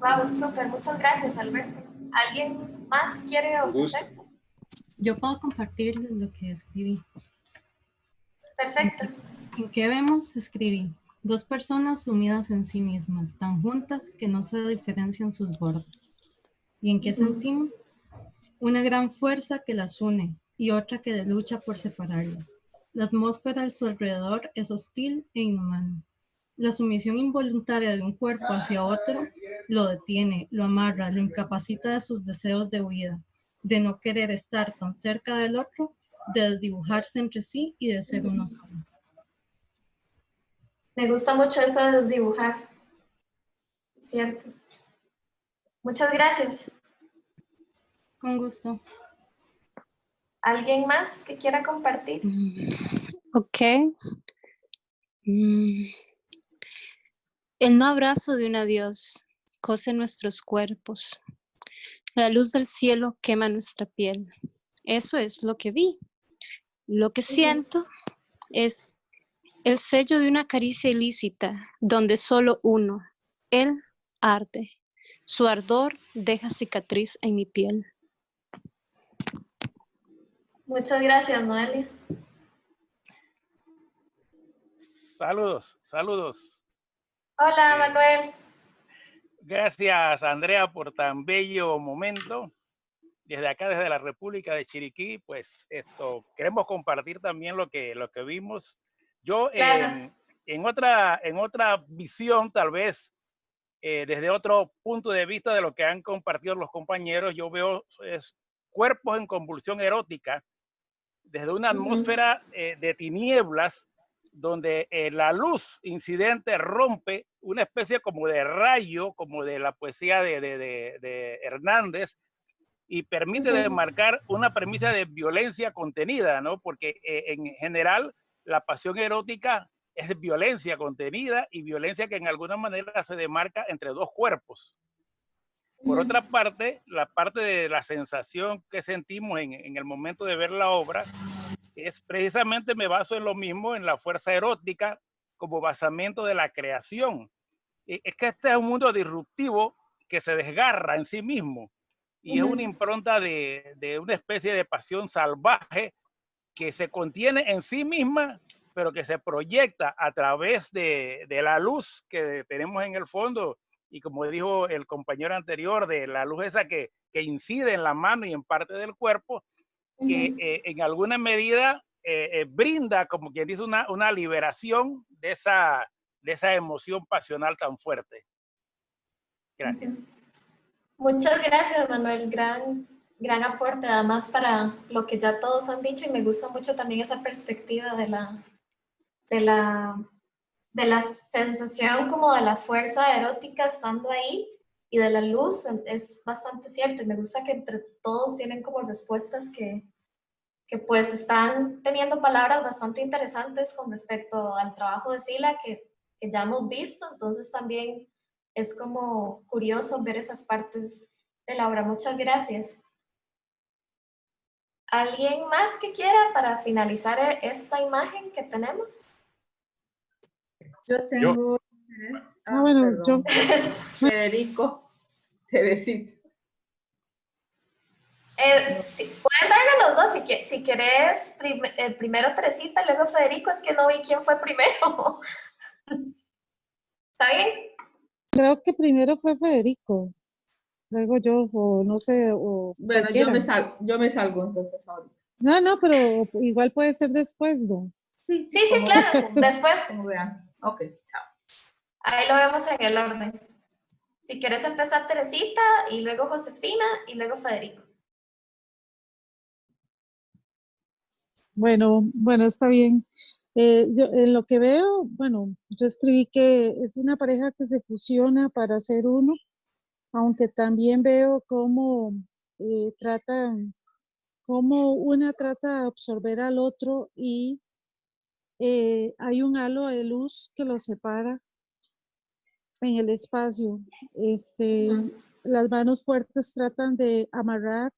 Wow, súper, muchas gracias Alberto. ¿Alguien más quiere ofrecerse? Yo puedo compartir lo que escribí. Perfecto. ¿En qué vemos? Escribí. Dos personas sumidas en sí mismas, tan juntas que no se diferencian sus bordes. ¿Y en qué sentimos? una gran fuerza que las une y otra que lucha por separarlas. La atmósfera a su alrededor es hostil e inhumana. La sumisión involuntaria de un cuerpo hacia otro lo detiene, lo amarra, lo incapacita de sus deseos de huida, de no querer estar tan cerca del otro, de desdibujarse entre sí y de ser uno solo. Me gusta mucho eso de desdibujar. Cierto. Muchas gracias. Con gusto. ¿Alguien más que quiera compartir? Ok. Mm. El no abrazo de un adiós cose nuestros cuerpos. La luz del cielo quema nuestra piel. Eso es lo que vi. Lo que siento es el sello de una caricia ilícita donde solo uno, él, arde. Su ardor deja cicatriz en mi piel. Muchas gracias, Noelia. Saludos, saludos. Hola, Manuel. Gracias, Andrea, por tan bello momento. Desde acá, desde la República de Chiriquí, pues esto, queremos compartir también lo que, lo que vimos. Yo Claro. en, en otra, en otra visión, tal vez, eh, desde otro punto de vista de lo que han compartido los compañeros, yo veo es, cuerpos en convulsión erótica desde una atmósfera eh, de tinieblas donde eh, la luz incidente rompe una especie como de rayo, como de la poesía de, de- de- de Hernández, y permite demarcar una premisa de violencia contenida, ¿no? Porque eh, en general la pasión erótica es violencia contenida y violencia que en alguna manera se demarca entre dos cuerpos. Por otra parte, la parte de la sensación que sentimos en, en el momento de ver la obra es precisamente me baso en lo mismo, en la fuerza erótica como basamento de la creación. E- Es que este es un mundo disruptivo que se desgarra en sí mismo y es una impronta de, de una especie de pasión salvaje que se contiene en sí misma, pero que se proyecta a través de, de la luz que tenemos en el fondo y como dijo el compañero anterior, de la luz esa que, que incide en la mano y en parte del cuerpo, que eh, en alguna medida eh, eh, brinda, como quien dice, una, una liberación de esa, de esa emoción pasional tan fuerte. Gracias. Muchas gracias, Manuel. Gran, gran aporte, además, para lo que ya todos han dicho y me gusta mucho también esa perspectiva de la, de la, de la sensación como de la fuerza erótica estando ahí y de la luz. Es bastante cierto y me gusta que entre todos tienen como respuestas que, que pues están teniendo palabras bastante interesantes con respecto al trabajo de Sila que, que ya hemos visto. Entonces también es como curioso ver esas partes de la obra. Muchas gracias. ¿Alguien más que quiera para finalizar esta imagen que tenemos? Yo tengo. Ah, bueno, perdón. [laughs] Federico, Teresita. Eh, sí, pueden darle los dos, si, que- si querés, prim- eh, primero Teresita y luego Federico, es que no vi quién fue primero. [laughs] ¿Está bien? Creo que primero fue Federico, luego yo, o no sé, o Bueno, yo me, salgo, yo me salgo entonces ahorita. No, no, pero igual puede ser después, ¿no? Sí, Sí, sí, claro. Después, Como vean. Ok, chao. ahí lo vemos en el orden. Si quieres empezar Teresita y luego Josefina y luego Federico. Bueno, bueno, está bien. Eh, yo, en lo que veo, bueno, yo escribí que es una pareja que se fusiona para ser uno, aunque también veo cómo eh, tratan, cómo una trata de absorber al otro y eh, hay un halo de luz que los separa en el espacio. Este, las manos fuertes tratan de amarrar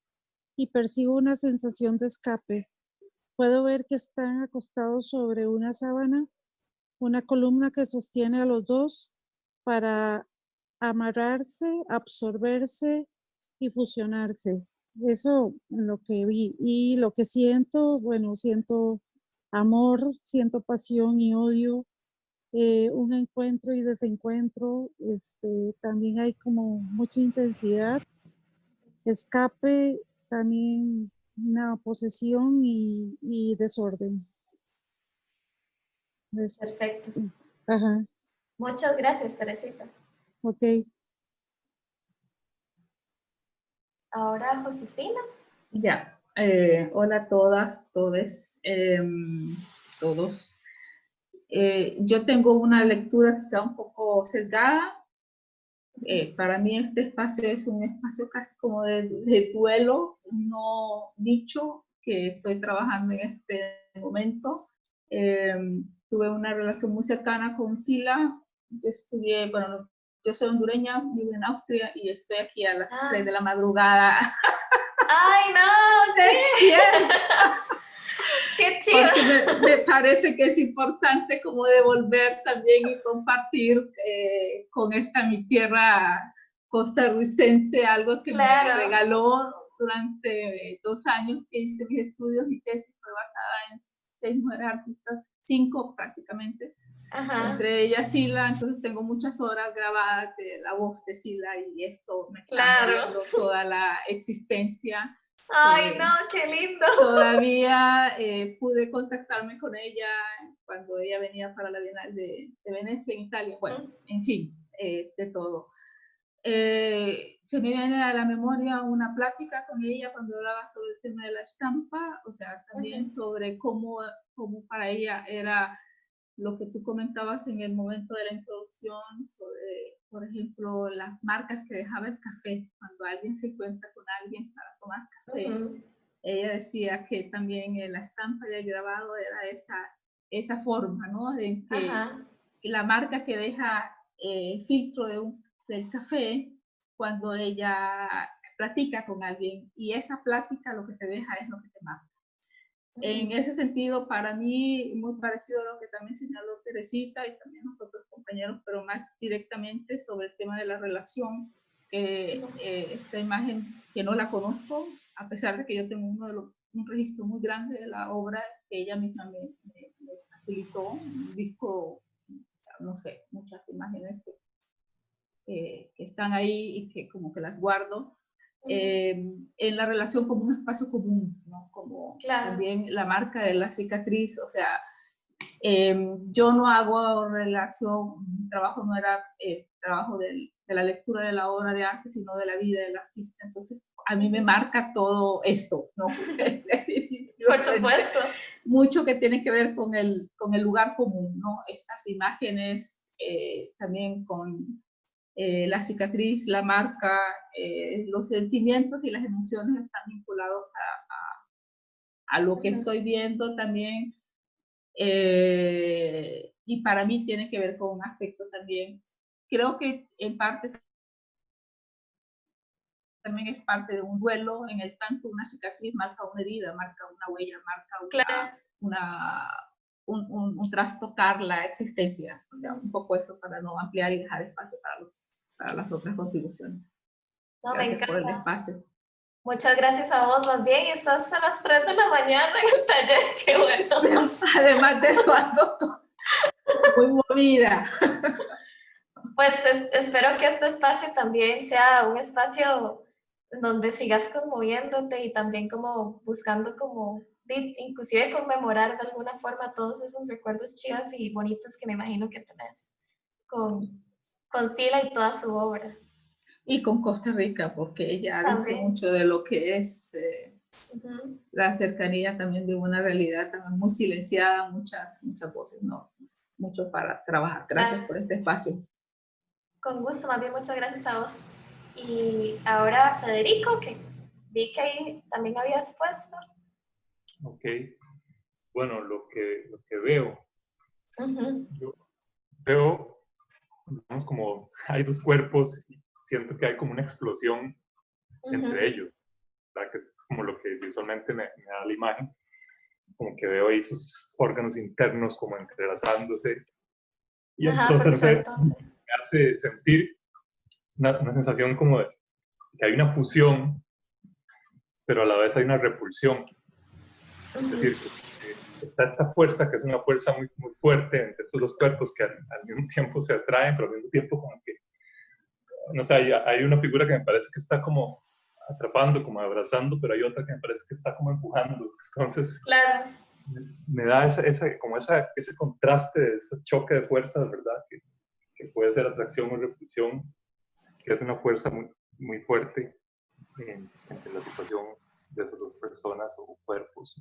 y percibo una sensación de escape. Puedo ver que están acostados sobre una sábana, una columna que sostiene a los dos para amarrarse, absorberse y fusionarse. Eso es lo que vi. Y lo que siento, bueno, siento amor, siento pasión y odio, eh, un encuentro y desencuentro. Este, también hay como mucha intensidad, escape, también una posesión y, y desorden. Eso. Perfecto. Ajá, Muchas gracias, Teresita. ok. Ahora, Josefina. Ya. eh, hola a todas, todes, em, todos. Eh, yo tengo una lectura quizá un poco sesgada. Eh, para mí este espacio es un espacio casi como de, de duelo no dicho que estoy trabajando en este momento. Em, tuve una relación muy cercana con Sila. Yo estudié, bueno, no- yo soy hondureña, vivo en Austria y estoy aquí a las Ah. 3 de la madrugada. ¡Ay, no! [laughs] ¡Qué, Bien, [laughs] qué chido! porque me, me parece que es importante como devolver también y compartir eh, con esta mi tierra costarricense algo que Claro. me regaló durante dos años que hice mis estudios. Mi tesis fue basada en seis mujeres artistas, cinco prácticamente, Ajá. entre ellas Sila, entonces tengo muchas horas grabadas de la voz de Sila y esto me está Claro. toda la existencia. ¡Ay, no! ¡Qué lindo! Todavía eh, pude contactarme con ella cuando ella venía para la Bienal de, de Venecia en Italia. Bueno, en fin, eh, de todo. Eh, se me viene a la memoria una plática con ella cuando hablaba sobre el tema de la estampa, o sea, también Ujú. sobre cómo, cómo para ella era lo que tú comentabas en el momento de la introducción, sobre, por ejemplo, las marcas que dejaba el café, cuando alguien se encuentra con alguien para tomar café. Ella decía que también en la estampa y el grabado era esa, esa forma, ¿no? De que Ajá. la marca que deja eh, filtro de un- del café cuando ella platica con alguien y esa plática lo que te deja es lo que te marca. En ese sentido, para mí, muy parecido a lo que también señaló Teresita y también nosotros compañeros, pero más directamente sobre el tema de la relación, que eh, esta imagen que no la conozco, a pesar de que yo tengo uno de los, un registro muy grande de la obra que ella misma me, me- me facilitó, un disco, o sea, no sé, muchas imágenes que, que- que están ahí y que como que las guardo eh, en la relación como un espacio común, ¿no? Como Claro. también la marca de la cicatriz, o sea, eh, yo no hago relación, mi trabajo no era eh, trabajo del- de la lectura de la obra de arte, sino de la vida del artista, entonces a mí me marca todo esto, ¿no? [laughs] [laughs] Por supuesto. mucho que tiene que ver con el, con el lugar común, ¿no? Estas imágenes eh, también con eh, la cicatriz, la marca, eh, los sentimientos y las emociones están vinculados a, a- a lo que estoy viendo también. eh, y para mí tiene que ver con un aspecto también, creo que en parte también es parte de un duelo, en el tanto una cicatriz marca una herida, marca una huella, marca una, Claro. una, un, un- un trastocar la existencia. O sea, un poco eso para no ampliar y dejar espacio para, los, para las otras contribuciones. No, me Gracias por el espacio. Muchas gracias a vos. Más bien, estás a las 3 de la mañana en el taller. [laughs] ¡Qué bueno! [laughs] Además de eso, ando muy movida. [laughs] Pues es- espero que este espacio también sea un espacio donde sigas conmoviéndote y también como buscando como, inclusive conmemorar de alguna forma todos esos recuerdos chivas y bonitos que me imagino que tenés con, con Sila y toda su obra. Y con Costa Rica, porque ella dice mucho de lo que es eh, la cercanía también de una realidad también muy silenciada, muchas, muchas voces, ¿no? Mucho para trabajar. Gracias por este espacio. Con gusto, más bien muchas gracias a vos. Y ahora Federico, que vi que ahí también habías puesto. Ok. Bueno, lo que, lo que veo, Ujú, yo veo, digamos, como hay dos cuerpos y siento que hay como una explosión ujú. entre ellos, ¿verdad? Que es como lo que visualmente me, me da la imagen, como que veo ahí sus órganos internos como entrelazándose. Y Ajá, entonces me hace sentir una, una sensación como de que hay una fusión, pero a la vez hay una repulsión. Es decir, está esta fuerza, que es una fuerza muy, muy fuerte entre estos dos cuerpos que al, al mismo tiempo se atraen, pero al mismo tiempo como que, no sé, hay, hay una figura que me parece que está como atrapando, como abrazando, pero hay otra que me parece que está como empujando. Entonces, claro. me, da ese, como esa, ese contraste, ese choque de fuerzas, ¿verdad? Que, que, puede ser atracción o repulsión, que es una fuerza muy, muy fuerte en, en la situación de esas dos personas o cuerpos.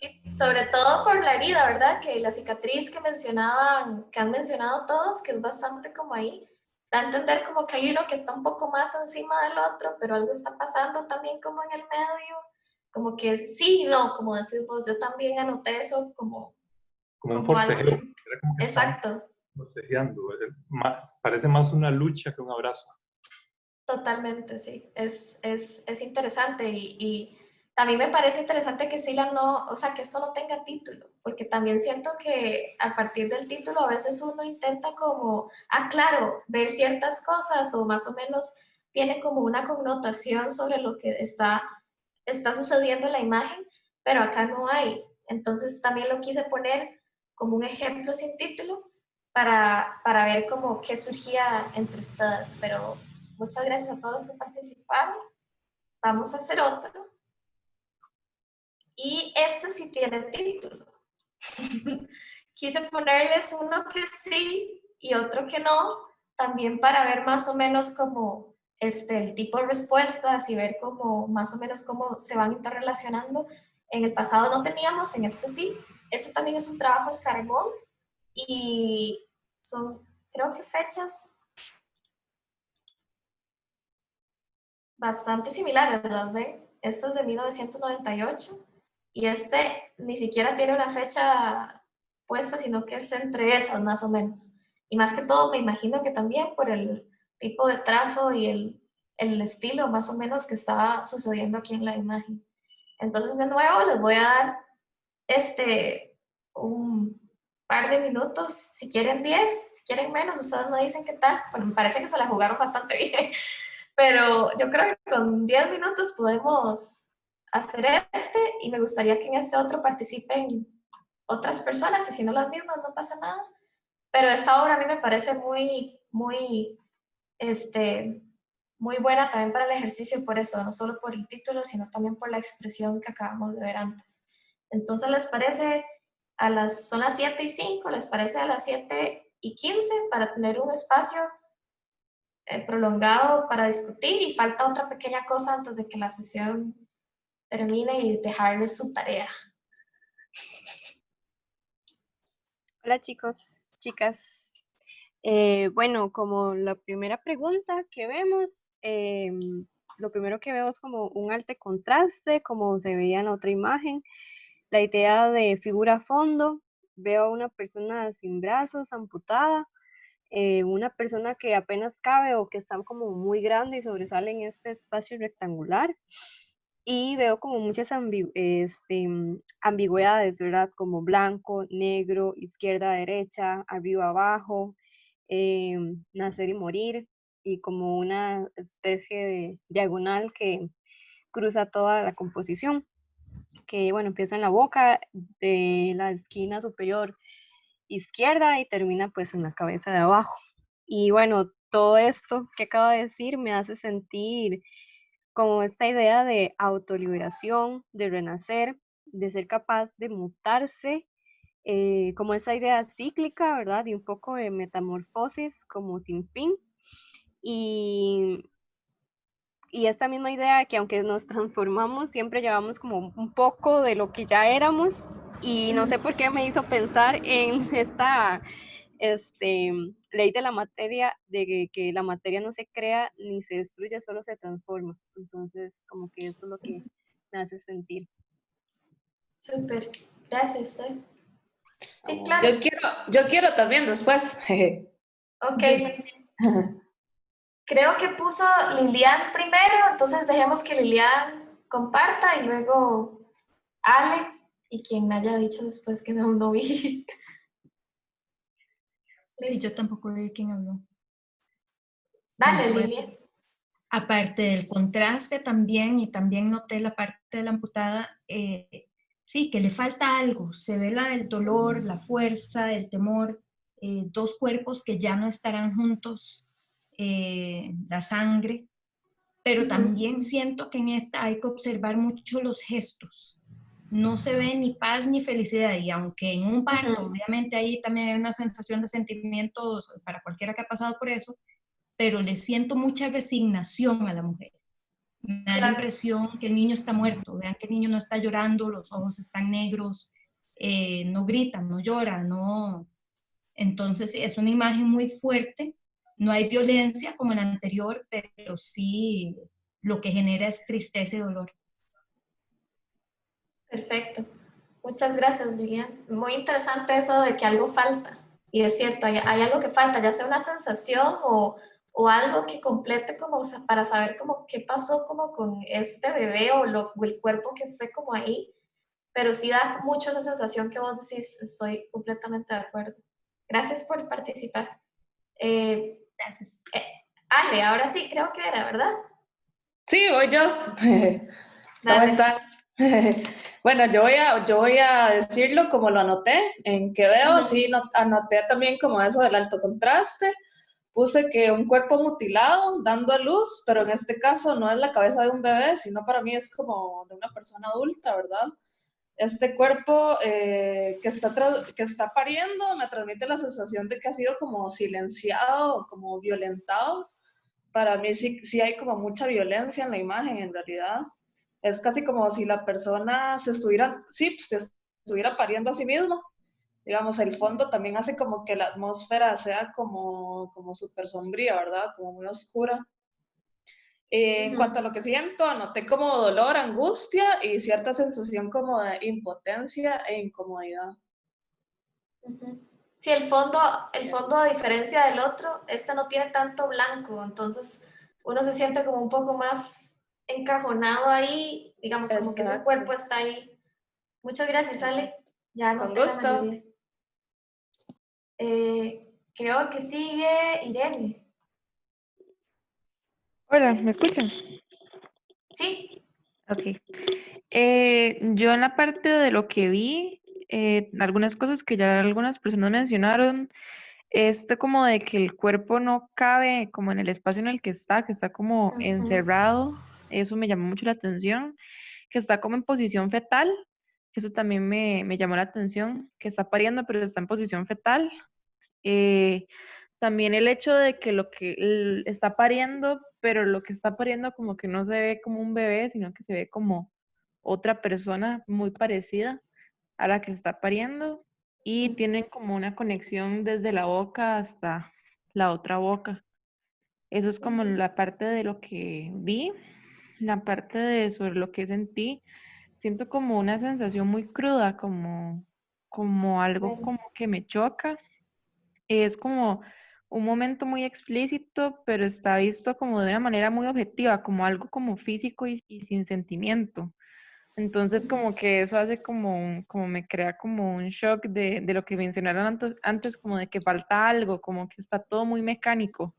Y sobre todo por la herida, ¿verdad? Que la cicatriz que mencionaban, que han mencionado todos, que es bastante como ahí, da a entender como que hay uno que está un poco más encima del otro, pero algo está pasando también como en el medio, como que sí, no, como decís vos, yo también anoté eso como... Como un forcejeo. Exacto. Forcejeando, más, parece más una lucha que un abrazo. Totalmente, sí, es, es, es interesante y, mí me parece interesante que Sila no, o sea, que esto no tenga título, porque también siento que a partir del título a veces uno intenta como, ah, claro, ver ciertas cosas o más o menos tiene como una connotación sobre lo que está, está sucediendo en la imagen, pero acá no hay. Entonces también lo quise poner como un ejemplo sin título para, para ver como qué surgía entre ustedes, pero muchas gracias a todos que participaron. Vamos a hacer otro. Y este sí tiene título. [laughs] Quise ponerles uno que sí y otro que no, también para ver más o menos como este, el tipo de respuestas y ver cómo, más o menos cómo se van interrelacionando. En el pasado no teníamos, en este sí. Este también es un trabajo en carbón y son, creo que fechas bastante similares, ¿las ven? Este es de 1998 y este ni siquiera tiene una fecha puesta, sino que es entre esas más o menos. Y más que todo me imagino que también por el tipo de trazo y el, el estilo más o menos que estaba sucediendo aquí en la imagen. Entonces de nuevo les voy a dar este, un par de minutos, si quieren 10, si quieren menos, ustedes me dicen qué tal. Bueno, me parece que se la jugaron bastante [laughs] bien, pero yo creo que con 10 minutos podemos hacer este y me gustaría que en este otro participen otras personas y si no las mismas no pasa nada. Pero esta obra a mí me parece muy, muy, este, muy buena también para el ejercicio por eso, no solo por el título, sino también por la expresión que acabamos de ver antes. Entonces, ¿les parece a las, son las 7 y 5, les parece a las 7 y 15 para tener un espacio eh, prolongado para discutir y falta otra pequeña cosa antes de que la sesión termine y dejarles su tarea. Hola chicos, chicas. Eh, bueno, como la primera pregunta que vemos, em, lo primero que veo es como un alto contraste, como se veía en la otra imagen. La idea de figura a fondo, veo a una persona sin brazos, amputada, eh, una persona que apenas cabe o que está como muy grande y sobresale en este espacio rectangular y veo como muchas este, mm, ambigüedades, ¿verdad? Como blanco, negro, izquierda, derecha, arriba, abajo, em, nacer y morir, y como una especie de diagonal que cruza toda la composición, que bueno, empieza en la boca de la esquina superior izquierda y termina pues en la cabeza de abajo. Y bueno, todo esto que acabo de decir me hace sentir como esta idea de autoliberación, de renacer, de ser capaz de mutarse, eh, como esa idea cíclica, ¿verdad? Y un poco de metamorfosis como sin fin. Y, y esta misma idea que aunque nos [laughs] transformamos, siempre llevamos como un poco de lo que ya éramos. Y no sé por qué me hizo pensar en [laughs] esta este, ley de la materia, de que, la materia no se crea ni se destruye, solo se transforma. Entonces, como que eso es lo que me hace sentir. Súper, gracias. ¿eh? Sí, claro. Yo quiero, yo quiero también después. [laughs] ok. Creo que puso Lilian primero, entonces dejemos que Lilian comparta y luego Ale y quien me haya dicho después que no, no vi. Sí, yo tampoco vi quién habló. Dale, Lilia. Aparte del contraste también, y también noté la parte de la amputada, eh, sí, que le falta algo. Se ve la del dolor, la fuerza, el temor, eh, dos cuerpos que ya no estarán juntos, eh, la sangre. pero también siento que en esta hay que observar mucho los gestos. No se ve ni paz ni felicidad. Y aunque en un parto, obviamente ahí también hay una sensación de sentimientos para cualquiera que ha pasado por eso, pero le siento mucha resignación a la mujer. Me da la impresión que el niño está muerto, vean que el niño no está llorando, los ojos están negros, eh, no grita, no llora, no... Entonces es una imagen muy fuerte. No hay violencia como en la anterior, pero sí lo que genera es tristeza y dolor. Perfecto. Muchas gracias, Lilian. Muy interesante eso de que algo falta. Y es cierto, hay, algo que falta, ya sea una sensación o, o algo que complete como para saber como qué pasó como con este bebé o, lo, el cuerpo que esté como ahí. Pero sí da mucho esa sensación que vos decís, estoy completamente de acuerdo. Gracias por participar. Eh, Gracias. Eh, Ale, ahora sí, creo que era, ¿verdad? Sí, voy yo. [laughs] ¿Cómo están? [laughs] Bueno, yo voy, a, yo voy a decirlo como lo anoté, en que veo, sí, anoté también como eso del alto contraste, puse que un cuerpo mutilado dando a luz, pero en este caso no es la cabeza de un bebé, sino para mí es como de una persona adulta, ¿verdad? este cuerpo eh, que, está que está pariendo me transmite la sensación de que ha sido como silenciado, como violentado. Para mí sí, sí hay como mucha violencia en la imagen, en realidad. Es casi como si la persona se estuviera, sí, se estuviera pariendo a sí misma. Digamos, el fondo también hace como que la atmósfera sea como, como súper sombría, ¿verdad? Como muy oscura. Eh, en cuanto a lo que siento, anoté como dolor, angustia y cierta sensación como de impotencia e incomodidad. Sí, el fondo, el fondo a diferencia del otro, este no tiene tanto blanco, entonces uno se siente como un poco más encajonado ahí, digamos, como que ese cuerpo está ahí. Muchas gracias, Ale. Ya no Con gusto. Eh, creo que sigue Irene. Hola, ¿me escuchan? Sí. Ok. Eh, yo en la parte de lo que vi, eh, algunas cosas que ya algunas personas mencionaron, esto como de que el cuerpo no cabe como en el espacio en el que está, que está como encerrado, eso me llamó mucho la atención, que está como en posición fetal, eso también me, me llamó la atención, que está pariendo pero está en posición fetal. Eh, también el hecho de que lo que está pariendo, pero lo que está pariendo como que no se ve como un bebé, sino que se ve como otra persona muy parecida a la que está pariendo y tienen como una conexión desde la boca hasta la otra boca. Eso es como la parte de lo que vi, la parte de sobre lo que sentí. Siento como una sensación muy cruda, como, como algo como que me choca. Es como un momento muy explícito, pero está visto como de una manera muy objetiva, como algo como físico y, sin sentimiento. Entonces como que eso hace como, como me crea como un shock de, de, lo que mencionaron antes, antes, como de que falta algo, como que está todo muy mecánico.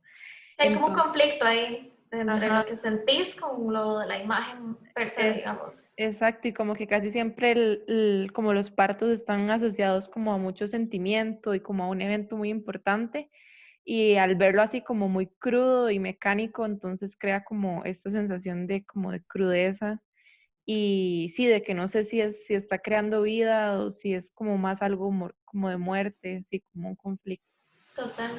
Hay como un conflicto ahí entre lo que sentís con lo de la imagen per se, digamos. Exacto, y como que casi siempre el, como los partos están asociados como a mucho sentimiento y como a un evento muy importante y al verlo así como muy crudo y mecánico, entonces crea como esta sensación de como de crudeza y sí, de que no sé si, es, si está creando vida o si es como más algo como de muerte, así como un conflicto. Total.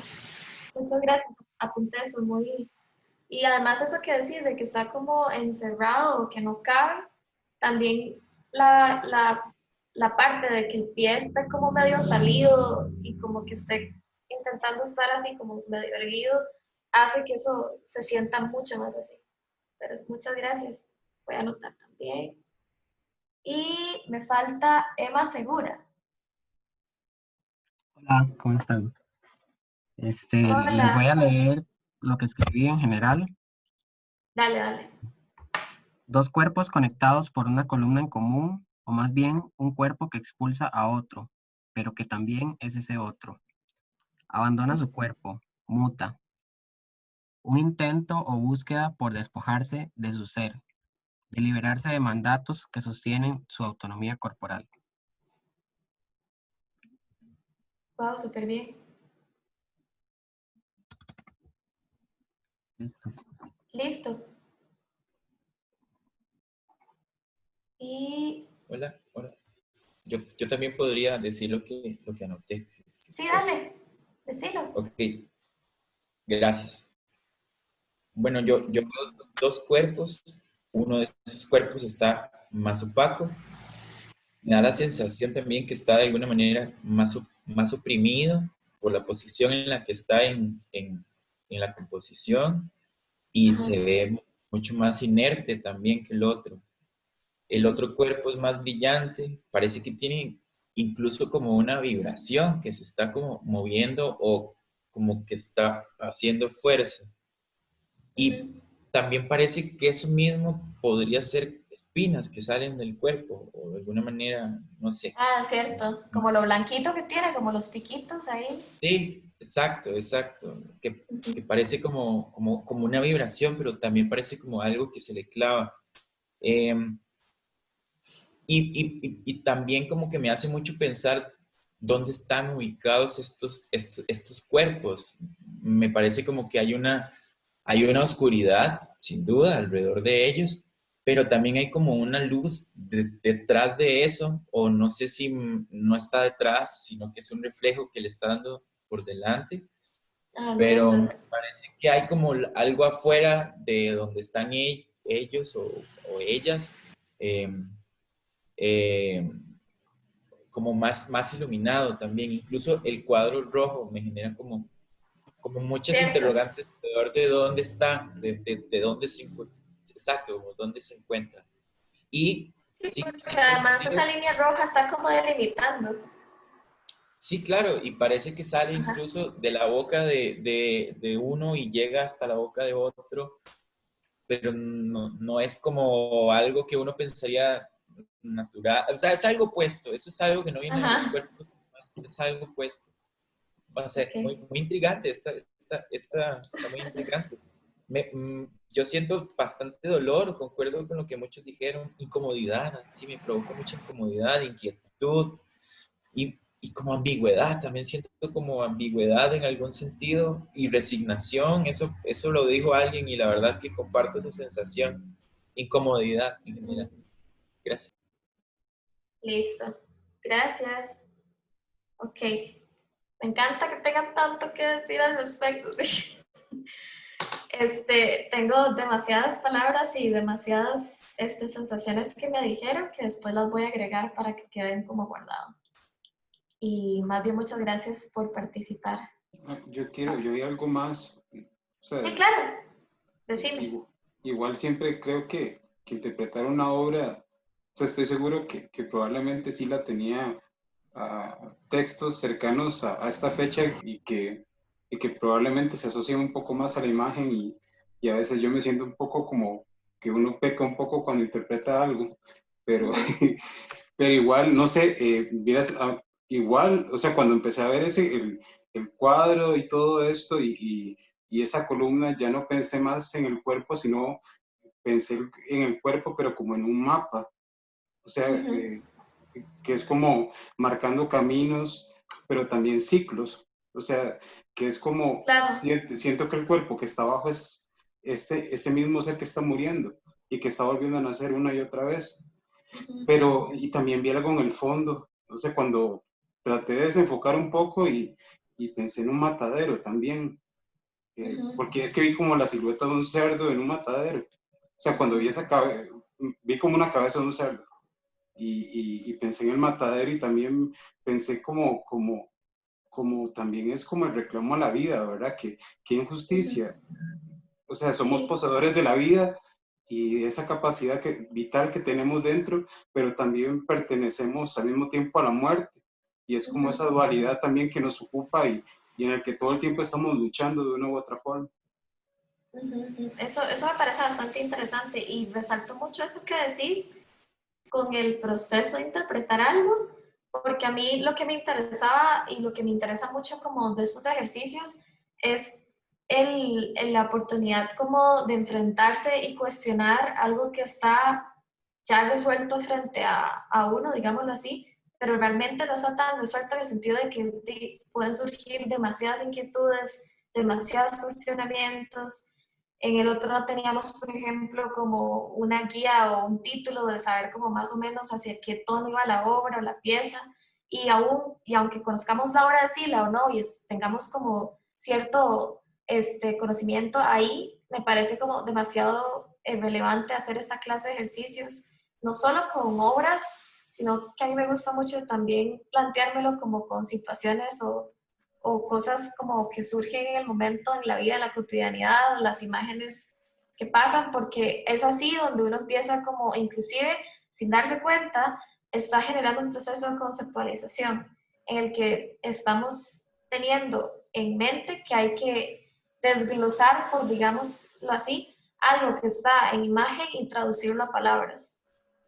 Muchas gracias. Apunté eso muy... Y además eso que decís de que está como encerrado o que no cabe, también la, la, la parte de que el pie está como medio salido y como que esté intentando estar así como medio erguido, hace que eso se sienta mucho más así. Pero muchas gracias. Voy a anotar también. Y me falta Emma Segura. Hola, ¿cómo están? Este, les voy a leer lo que escribí en general. Dale, dale. Dos cuerpos conectados por una columna en común, o más bien un cuerpo que expulsa a otro, pero que también es ese otro abandona su cuerpo, muta. Un intento o búsqueda por despojarse de su ser, de liberarse de mandatos que sostienen su autonomía corporal. Wow, súper bien. Listo. Y... Hola, hola. Yo, yo, también podría decir lo que, lo que anoté. Sí, sí, sí dale, decilo. Ok, gracias. Bueno, yo, yo veo dos cuerpos. Uno de esos cuerpos está más opaco. Me da la sensación también que está de alguna manera más, más oprimido por la posición en la que está en, en la composición y se ve mucho más inerte también que el otro. El otro cuerpo es más brillante, parece que tiene incluso como una vibración que se está como moviendo o como que está haciendo fuerza. Y también parece que eso mismo podría ser espinas que salen del cuerpo o de alguna manera, no sé. Ah, cierto, como lo blanquito que tiene, como los piquitos ahí. Sí, exacto, exacto, que, parece como, como, como, una vibración, pero también parece como algo que se le clava. Em, y, y, y, también como que me hace mucho pensar dónde están ubicados estos, estos, estos cuerpos. Me parece como que hay una, hay una oscuridad, sin duda, alrededor de ellos, pero también hay como una luz detrás de eso, o no sé si no está detrás, sino que es un reflejo que le está dando por delante. Ah, pero me parece que hay como algo afuera de donde están e-, ellos o, ellas, em, em, como más, más iluminado también. Incluso el cuadro rojo me genera como, como muchas interrogantes alrededor de dónde está, de, de dónde se encuentra exacto, dónde se encuentra. Y sí, además esa línea roja está como delimitando. Sí, claro, y parece que sale incluso de la boca de, de, uno y llega hasta la boca de otro, pero no, no, es como algo que uno pensaría natural, o sea, es algo puesto, eso es algo que no viene de los cuerpos, es, algo puesto. Va a ser muy, muy, intrigante, esta, esta, esta, está muy intrigante. Me, mm, yo siento bastante dolor, concuerdo con lo que muchos dijeron, incomodidad, sí me provoca mucha incomodidad, inquietud y, y, como ambigüedad, también siento como ambigüedad en algún sentido y resignación, eso, eso lo dijo alguien y la verdad que comparto esa sensación, incomodidad en general. Gracias. Listo, gracias. Ok, me encanta que tengan tanto que decir al respecto. [laughs] Este, tengo demasiadas palabras y demasiadas este, sensaciones que me dijeron que después las voy a agregar para que queden como guardado. Y más bien muchas gracias por participar. Ah, yo quiero, yo vi algo más. sí, claro. Decime. Igual, siempre creo que, que, interpretar una obra, estoy seguro que, que, probablemente sí la tenía uh, textos cercanos a, a, esta fecha y que y que probablemente se asocian un poco más a la imagen y, y, a veces yo me siento un poco como que uno peca un poco cuando interpreta algo, pero, [laughs] pero igual, no sé, eh, ah, igual, o sea, cuando empecé a ver ese, el, el cuadro y todo esto y, y, y, esa columna, ya no pensé más en el cuerpo, sino pensé en el cuerpo, pero como en un mapa, o sea, eh, que es como marcando caminos, pero también ciclos, o sea, que es como, siento, que el cuerpo que está abajo es este, ese mismo ser que está muriendo y que está volviendo a nacer una y otra vez. Pero, y también vi algo en el fondo, o sea, cuando traté de desenfocar un poco y, y pensé en un matadero también, eh, porque es que vi como la silueta de un cerdo en un matadero. O sea, cuando vi esa cabeza, vi como una cabeza de un cerdo. Y, y, y, pensé en el matadero y también pensé como, como, como también es como el reclamo a la vida, ¿verdad? Que, qué injusticia. O sea, somos poseedores de la vida y esa capacidad que, vital que tenemos dentro, pero también pertenecemos al mismo tiempo a la muerte. Y es como esa dualidad también que nos ocupa y, y en el que todo el tiempo estamos luchando de una u otra forma. Eso, eso me parece bastante interesante y resalto mucho eso que decís con el proceso de interpretar algo, porque a mí lo que me interesaba y lo que me interesa mucho como de estos ejercicios es el, la oportunidad como de enfrentarse y cuestionar algo que está ya resuelto frente a, a uno, digámoslo así, pero realmente no está tan resuelto en el sentido de que pueden surgir demasiadas inquietudes, demasiados cuestionamientos, En el otro no teníamos, por ejemplo, como una guía o un título de saber como más o menos hacia qué tono iba la obra o la pieza. Y aún, y aunque conozcamos la obra de Sila o no, y tengamos como cierto este, conocimiento ahí, me parece como demasiado eh, relevante hacer esta clase de ejercicios, no solo con obras, sino que a mí me gusta mucho también planteármelo como con situaciones o, o cosas como que surgen en el momento, en la vida, en la cotidianidad, las imágenes que pasan, porque es así donde uno empieza como, inclusive sin darse cuenta, está generando un proceso de conceptualización en el que estamos teniendo en mente que hay que desglosar, por digámoslo así, algo que está en imagen y traducirlo a palabras.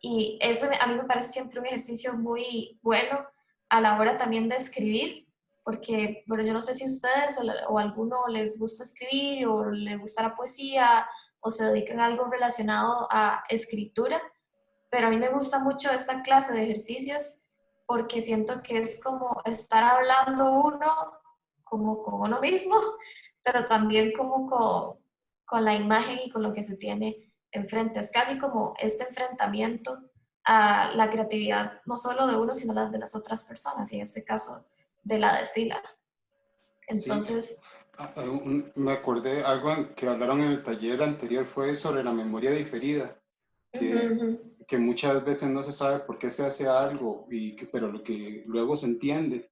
Y eso a mí me parece siempre un ejercicio muy bueno a la hora también de escribir, porque, bueno, yo no sé si ustedes o, alguno les gusta escribir o les gusta la poesía o se dedican a algo relacionado a escritura, pero a mí me gusta mucho esta clase de ejercicios porque siento que es como estar hablando uno como con uno mismo, [laughs] pero también como con, con la imagen y con lo que se tiene enfrente. Es casi como este enfrentamiento a la creatividad, no solo de uno, sino las de las otras personas, y en este caso de la de Sila. Entonces... Ah, ah, me acordé algo que hablaron en el taller anterior, fue sobre la memoria diferida, que, que muchas veces no se sabe por qué se hace algo, y que, pero lo que luego se entiende.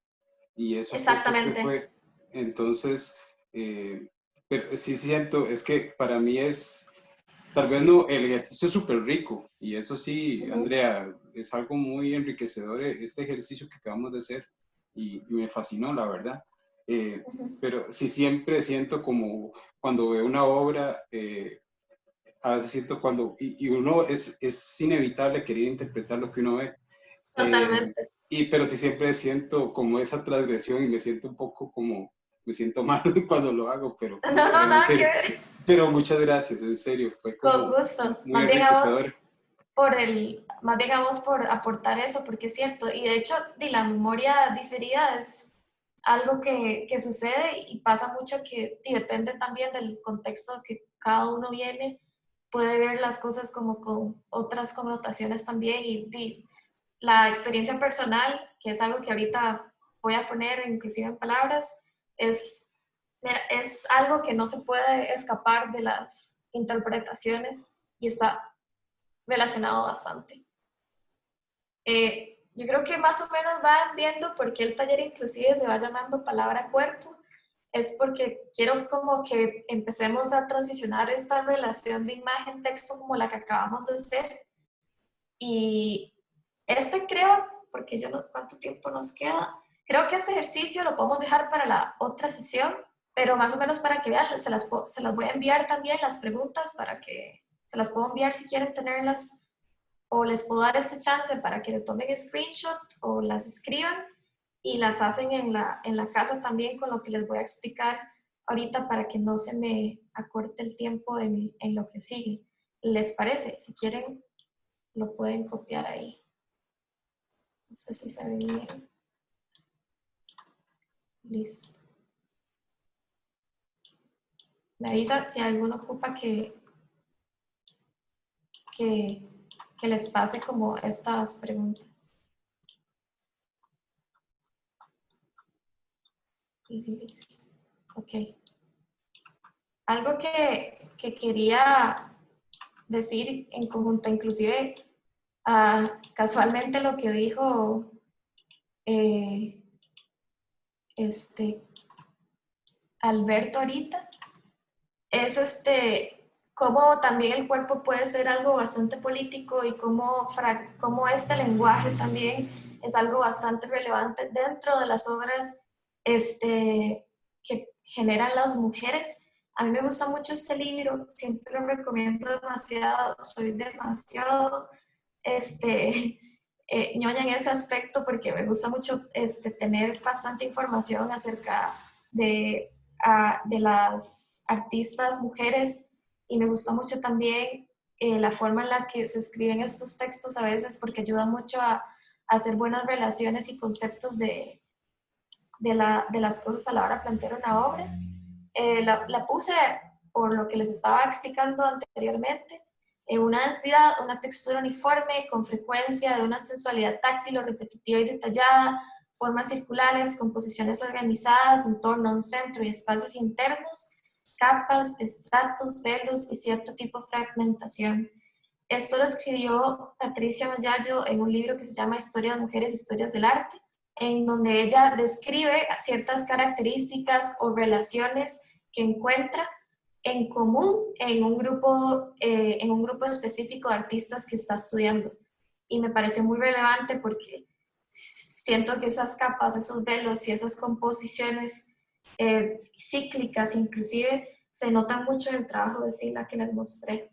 Y eso Exactamente. Fue, entonces, eh, pero sí siento, es que para mí es, tal vez no, el ejercicio es súper rico y eso sí, Andrea, es algo muy enriquecedor eh, este ejercicio que acabamos de hacer y, me fascinó, la verdad. Eh, pero sí siempre siento como cuando veo una obra, a veces siento cuando, y, uno es, es, inevitable querer interpretar lo que uno ve. Totalmente. y, pero sí siempre siento como esa transgresión y me siento un poco como, me siento [laughs] mal cuando lo hago, pero, [laughs] no, no, pero muchas gracias, en serio, fue como Con gusto, más bien, a vos por el, más bien a vos por aportar eso, porque es cierto, y de hecho, de la memoria diferida es algo que, que sucede y pasa mucho que y depende también del contexto que cada uno viene, puede ver las cosas como con otras connotaciones también. Y, y la experiencia personal, que es algo que ahorita voy a poner inclusive en palabras, es, es algo que no se puede escapar de las interpretaciones y está relacionado bastante. Eh, yo creo que más o menos van viendo por qué el taller inclusive se va llamando palabra cuerpo. Es porque quiero como que empecemos a transicionar esta relación de imagen-texto como la que acabamos de hacer. Y este creo, porque yo no, ¿cuánto tiempo nos queda? Creo que este ejercicio lo podemos dejar para la otra sesión, pero más o menos para que vean, se las, se las voy a enviar también las preguntas para que se las puedo enviar si quieren tenerlas o les puedo dar este chance para que le tomen screenshot o las escriban y las hacen en la, en la casa también con lo que les voy a explicar ahorita para que no se me acorte el tiempo en, en lo que sigue. ¿Les parece? Si quieren, lo pueden copiar ahí. No sé si se ve bien. Listo. Me avisa si alguno ocupa que, que, les pase como estas preguntas. Ok. Algo que, que quería decir en conjunto, inclusive uh, casualmente lo que dijo eh, este, Alberto ahorita, es este, cómo también el cuerpo puede ser algo bastante político y cómo, cómo este lenguaje también es algo bastante relevante dentro de las obras este, que generan las mujeres. A mí me gusta mucho este libro, siempre lo recomiendo demasiado, soy demasiado este, [laughs] eh, ñoña en ese aspecto porque me gusta mucho este, tener bastante información acerca de, de las artistas mujeres y me gusta mucho también eh, la forma en la que se escriben estos textos a veces porque ayuda mucho a, hacer buenas relaciones y conceptos de, de, la, de, las cosas a la hora de plantear una obra. Eh, la, la, puse por lo que les estaba explicando anteriormente, eh, una densidad, una textura uniforme, con frecuencia de una sensualidad táctil o repetitiva y detallada, formas circulares, composiciones organizadas en torno a un centro y espacios internos, capas, estratos, velos y cierto tipo de fragmentación. Esto lo escribió Patricia Mayayo en un libro que se llama Historia de Mujeres, Historias del Arte, en donde ella describe ciertas características o relaciones que encuentra en común en un grupo, eh, en un grupo específico de artistas que está estudiando. Y me pareció muy relevante porque siento que esas capas, esos velos y esas composiciones eh, cíclicas inclusive se notan mucho en el trabajo de Sila que les mostré.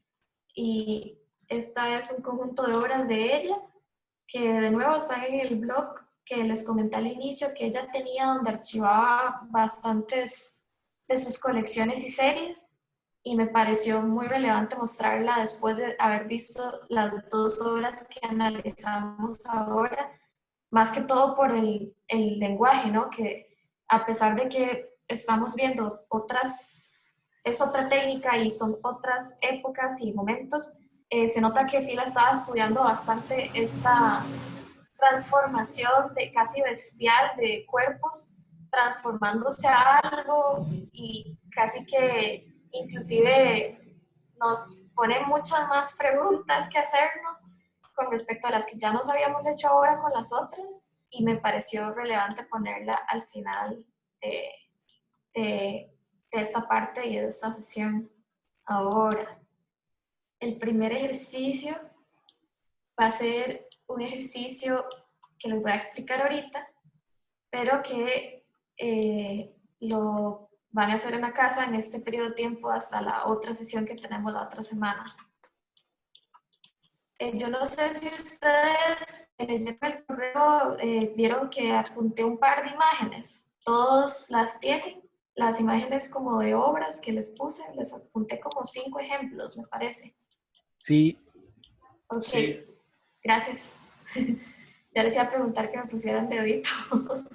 Y esta es un conjunto de obras de ella que de nuevo están en el blog que les comenté al inicio que ella tenía donde archivaba bastantes de sus colecciones y series y me pareció muy relevante mostrarla después de haber visto las dos obras que analizamos ahora, más que todo por el, el lenguaje, ¿no? Que a pesar de que estamos viendo otras, es otra técnica y son otras épocas y momentos, eh, se nota que sí la estaba estudiando bastante esta transformación de casi bestial de cuerpos transformándose a algo y casi que inclusive nos pone muchas más preguntas que hacernos con respecto a las que ya nos habíamos hecho ahora con las otras y me pareció relevante ponerla al final de, de, esta parte y de esta sesión. Ahora, el primer ejercicio va a ser un ejercicio que les voy a explicar ahorita, pero que eh, lo van a hacer en la casa en este periodo de tiempo hasta la otra sesión que tenemos la otra semana. Eh, yo no sé si ustedes leyeron el correo, eh, vieron que apunté un par de imágenes. Todos las tienen, las imágenes como de obras que les puse, les apunté como cinco ejemplos, me parece. Sí. Ok, gracias. [laughs] ya les iba a preguntar que me pusieran dedito. [laughs]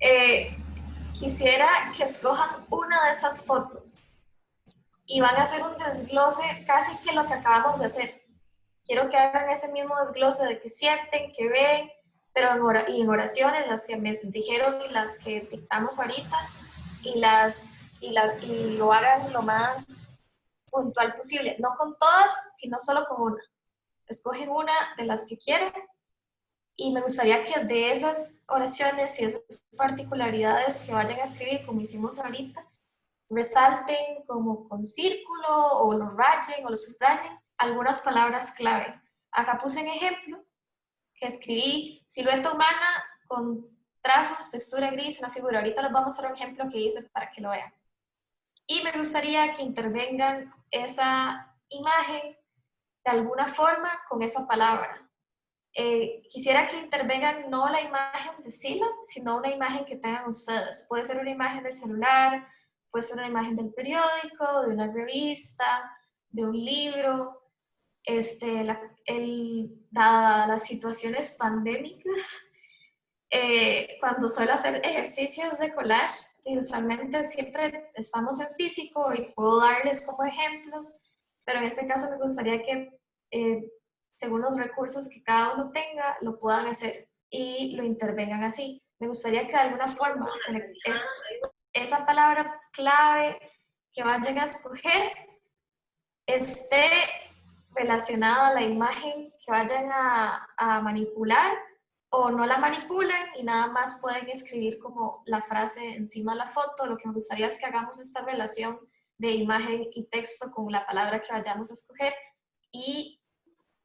eh, quisiera que escojan una de esas fotos y van a hacer un desglose casi que lo que acabamos de hacer. Quiero que hagan ese mismo desglose de que sienten, que ven, pero en, y en oraciones, las que me dijeron y las que dictamos ahorita, y, las, y, la, y lo hagan lo más puntual posible. No con todas, sino solo con una. Escogen una de las que quieren y me gustaría que de esas oraciones y esas particularidades que vayan a escribir, como hicimos ahorita, resalten como con círculo o lo rayen o lo subrayen algunas palabras clave. Acá puse un ejemplo que escribí silueta humana con trazos, textura gris, una figura. Ahorita les vamos a dar un ejemplo que hice para que lo vean. Y me gustaría que intervengan esa imagen de alguna forma con esa palabra. Eh, quisiera que intervengan no la imagen de Sila, sino una imagen que tengan ustedes. Puede ser una imagen del celular, puede ser una imagen del periódico, de una revista, de un libro. Este, la, el, dadas las situaciones pandémicas, eh, cuando suelo hacer ejercicios de collage, y usualmente siempre estamos en físico y puedo darles como ejemplos, pero en este caso me gustaría que eh, según los recursos que cada uno tenga, lo puedan hacer y lo intervengan así. Me gustaría que de alguna forma esa palabra clave que vayan a escoger esté relacionada a la imagen que vayan a, manipular o no la manipulen y nada más pueden escribir como la frase encima de la foto. Lo que me gustaría es que hagamos esta relación de imagen y texto con la palabra que vayamos a escoger y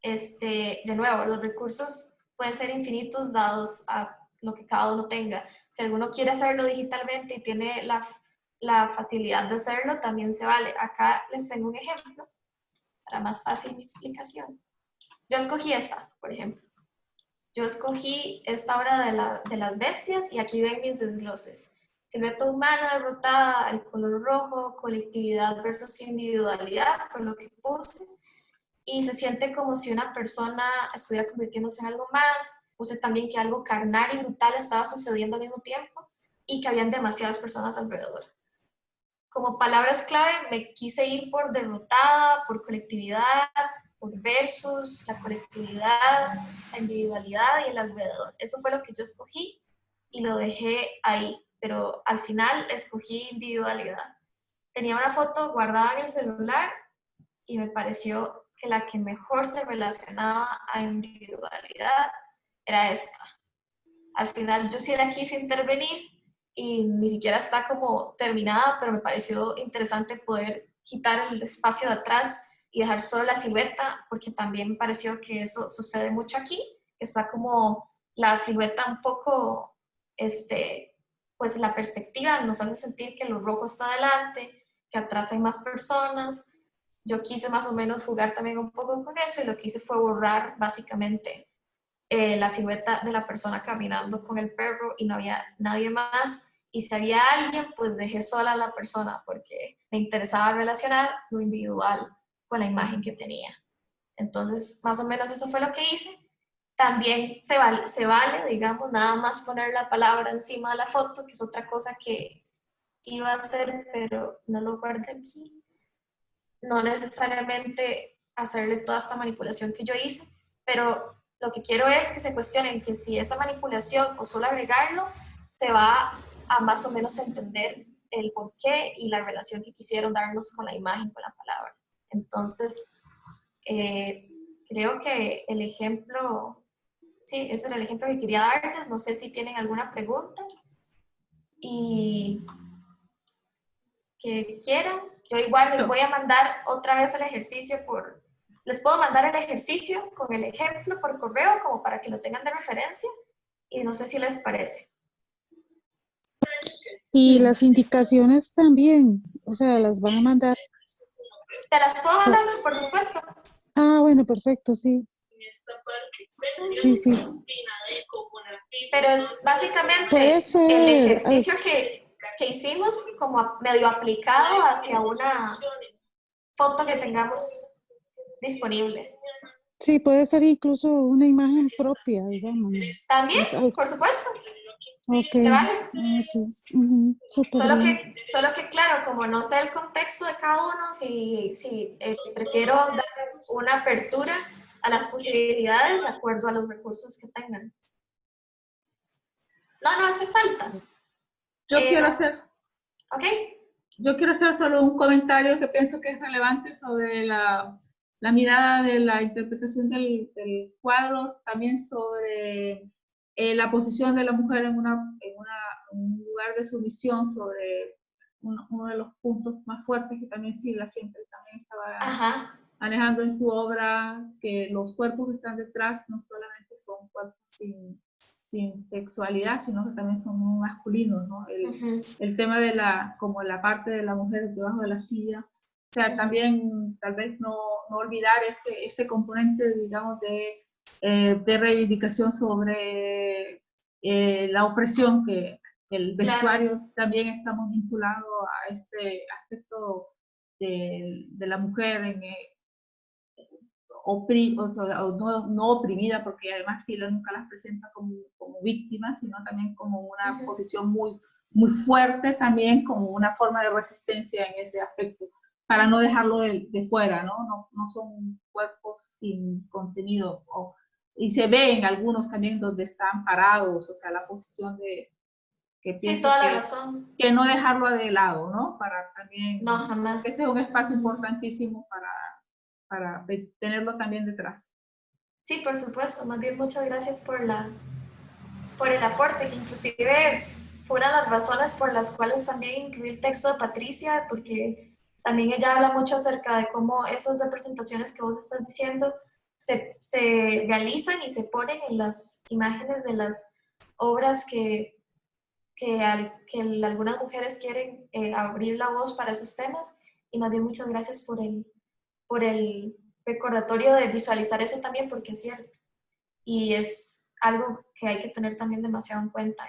este, de nuevo, los recursos pueden ser infinitos dados a lo que cada uno tenga. Si alguno quiere hacerlo digitalmente y tiene la, la facilidad de hacerlo, también se vale. Acá les tengo un ejemplo para más fácil mi explicación. Yo escogí esta, por ejemplo. Yo escogí esta obra de, la, de las bestias y aquí ven mis desgloses. Silueta humana derrotada, el color rojo, colectividad versus individualidad, fue lo que puse y se siente como si una persona estuviera convirtiéndose en algo más. Puse también que algo carnal y brutal estaba sucediendo al mismo tiempo y que habían demasiadas personas alrededor. Como palabras clave me quise ir por derrotada, por colectividad, por versus, la colectividad, la individualidad y el alrededor. Eso fue lo que yo escogí y lo dejé ahí, pero al final escogí individualidad. Tenía una foto guardada en el celular y me pareció que la que mejor se relacionaba a individualidad era esta. Al final yo sí la quise intervenir y ni siquiera está como terminada, pero me pareció interesante poder quitar el espacio de atrás y dejar solo la silueta, porque también me pareció que eso sucede mucho aquí, que está como la silueta un poco, este, pues la perspectiva nos hace sentir que lo rojo está adelante, que atrás hay más personas. Yo quise más o menos jugar también un poco con eso y lo que hice fue borrar básicamente eh, la silueta de la persona caminando con el perro y no había nadie más. Y si había alguien, pues dejé sola a la persona porque me interesaba relacionar lo individual con la imagen que tenía. Entonces, más o menos eso fue lo que hice. También se vale, se vale, digamos, nada más poner la palabra encima de la foto, que es otra cosa que iba a hacer, pero no lo guardé aquí. No necesariamente hacerle toda esta manipulación que yo hice, pero lo que quiero es que se cuestionen que si esa manipulación o solo agregarlo, se va a más o menos entender el porqué y la relación que quisieron darnos con la imagen, con la palabra. Entonces, eh, creo que el ejemplo, sí, ese era el ejemplo que quería darles. No sé si tienen alguna pregunta. Y que quieran. Yo igual les voy a mandar otra vez el ejercicio por, les puedo mandar el ejercicio con el ejemplo por correo como para que lo tengan de referencia y no sé si les parece. Y las indicaciones también, o sea, las van a mandar. Te las puedo mandar, por supuesto. Ah, bueno, perfecto, sí. Sí, sí. Pero es básicamente el ejercicio que, que hicimos como medio aplicado hacia una foto que tengamos disponible. Sí, puede ser incluso una imagen propia, digamos. También, por supuesto. Ok. ¿Se vale? Sí. Ujú, súper Solo que, solo que, claro, como no sé el contexto de cada uno, si, si eh, prefiero dar una apertura a las posibilidades de acuerdo a los recursos que tengan. No, no hace falta. Yo Eh, quiero hacer, ¿Ok? yo quiero hacer solo un comentario que pienso que es relevante sobre la, la mirada de la interpretación del, del cuadro, también sobre eh, la posición de la mujer en, una, en, una, un lugar de sumisión, sobre uno, uno de los puntos más fuertes que también Silvia siempre también estaba Ajá. manejando en su obra, que los cuerpos que están detrás no solamente son cuerpos sin, sin sexualidad, sino que también son muy masculinos, ¿no? El, el tema de la, como la parte de la mujer debajo de la silla, o sea, también tal vez no, no olvidar este, este componente, digamos, de, eh, de reivindicación sobre eh, la opresión que el Claro. vestuario también está muy vinculado a este aspecto de, de la mujer en, eh, opri- o sea, no, no oprimida, porque además Sila nunca las presenta como, como víctimas, sino también como una Ujú. posición muy, muy fuerte, también como una forma de resistencia en ese aspecto, para no dejarlo de, de fuera, ¿no? ¿no? No son cuerpos sin contenido. o- y se ve en algunos también donde están parados, o sea, la posición de... Que Sí, toda la que, razón. que no dejarlo de lado, ¿no? Para también... No, jamás. Ese es un espacio importantísimo para, para tenerlo también detrás. Sí, por supuesto. Más bien, muchas gracias por, la, por el aporte, que inclusive fue una de las razones por las cuales también incluí el texto de Patricia, porque también ella habla mucho acerca de cómo esas representaciones que vos estás diciendo se, realizan y se ponen en las imágenes de las obras que, que, algunas mujeres quieren eh, abrir la voz para esos temas. Y más bien, muchas gracias por el, por el recordatorio de visualizar eso también, porque es cierto. Y es algo que hay que tener también demasiado en cuenta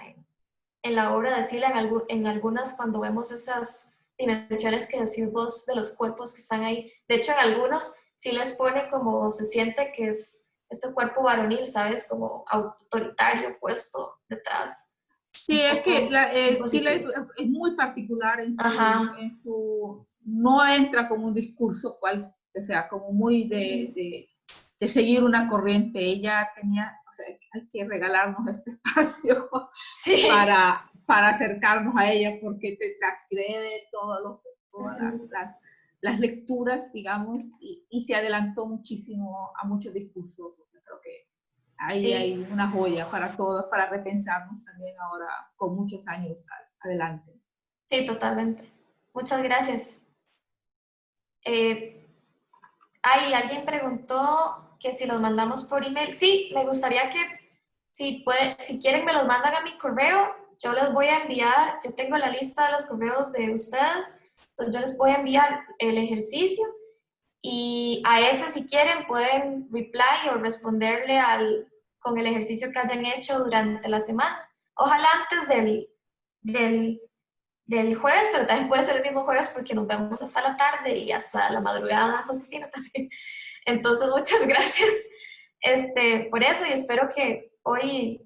en, la obra de Sila, en, en algunas cuando vemos esas dimensiones que decís vos de los cuerpos que están ahí. De hecho, en algunos sí les pone como se siente que es este cuerpo varonil, ¿sabes? Como autoritario puesto detrás. Sí, es que la, eh, Chile es muy particular en su, en su, No entra como un discurso cual, o sea, como muy de, de, de, seguir una corriente. Ella tenía, o sea, hay que regalarnos este [laughs] espacio para, para acercarnos a ella porque te transgrede todos los, todas las, las, lecturas, digamos, y, y, se adelantó muchísimo a muchos discursos. Creo que ahí hay una joya para todos, para repensarnos también ahora con muchos años adelante. Sí, totalmente. Muchas gracias. Eh, alguien preguntó que si los mandamos por email. Sí, me gustaría que si, puede, si quieren me los mandan a mi correo. Yo les voy a enviar, yo tengo la lista de los correos de ustedes, yo les voy a enviar el ejercicio y a ese si quieren pueden reply o responderle al, con el ejercicio que hayan hecho durante la semana. Ojalá antes del, del, del, jueves, pero también puede ser el mismo jueves porque nos vemos hasta la tarde y hasta la madrugada, Josefina también. Entonces, muchas [laughs] gracias este, por eso y espero que hoy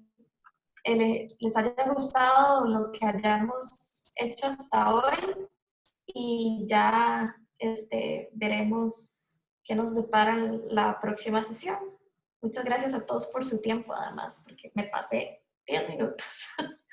eh, les haya gustado lo que hayamos hecho hasta hoy y ya este, veremos qué nos depara la próxima sesión. Muchas gracias a todos por su tiempo, además, porque me pasé 10 minutos. [laughs]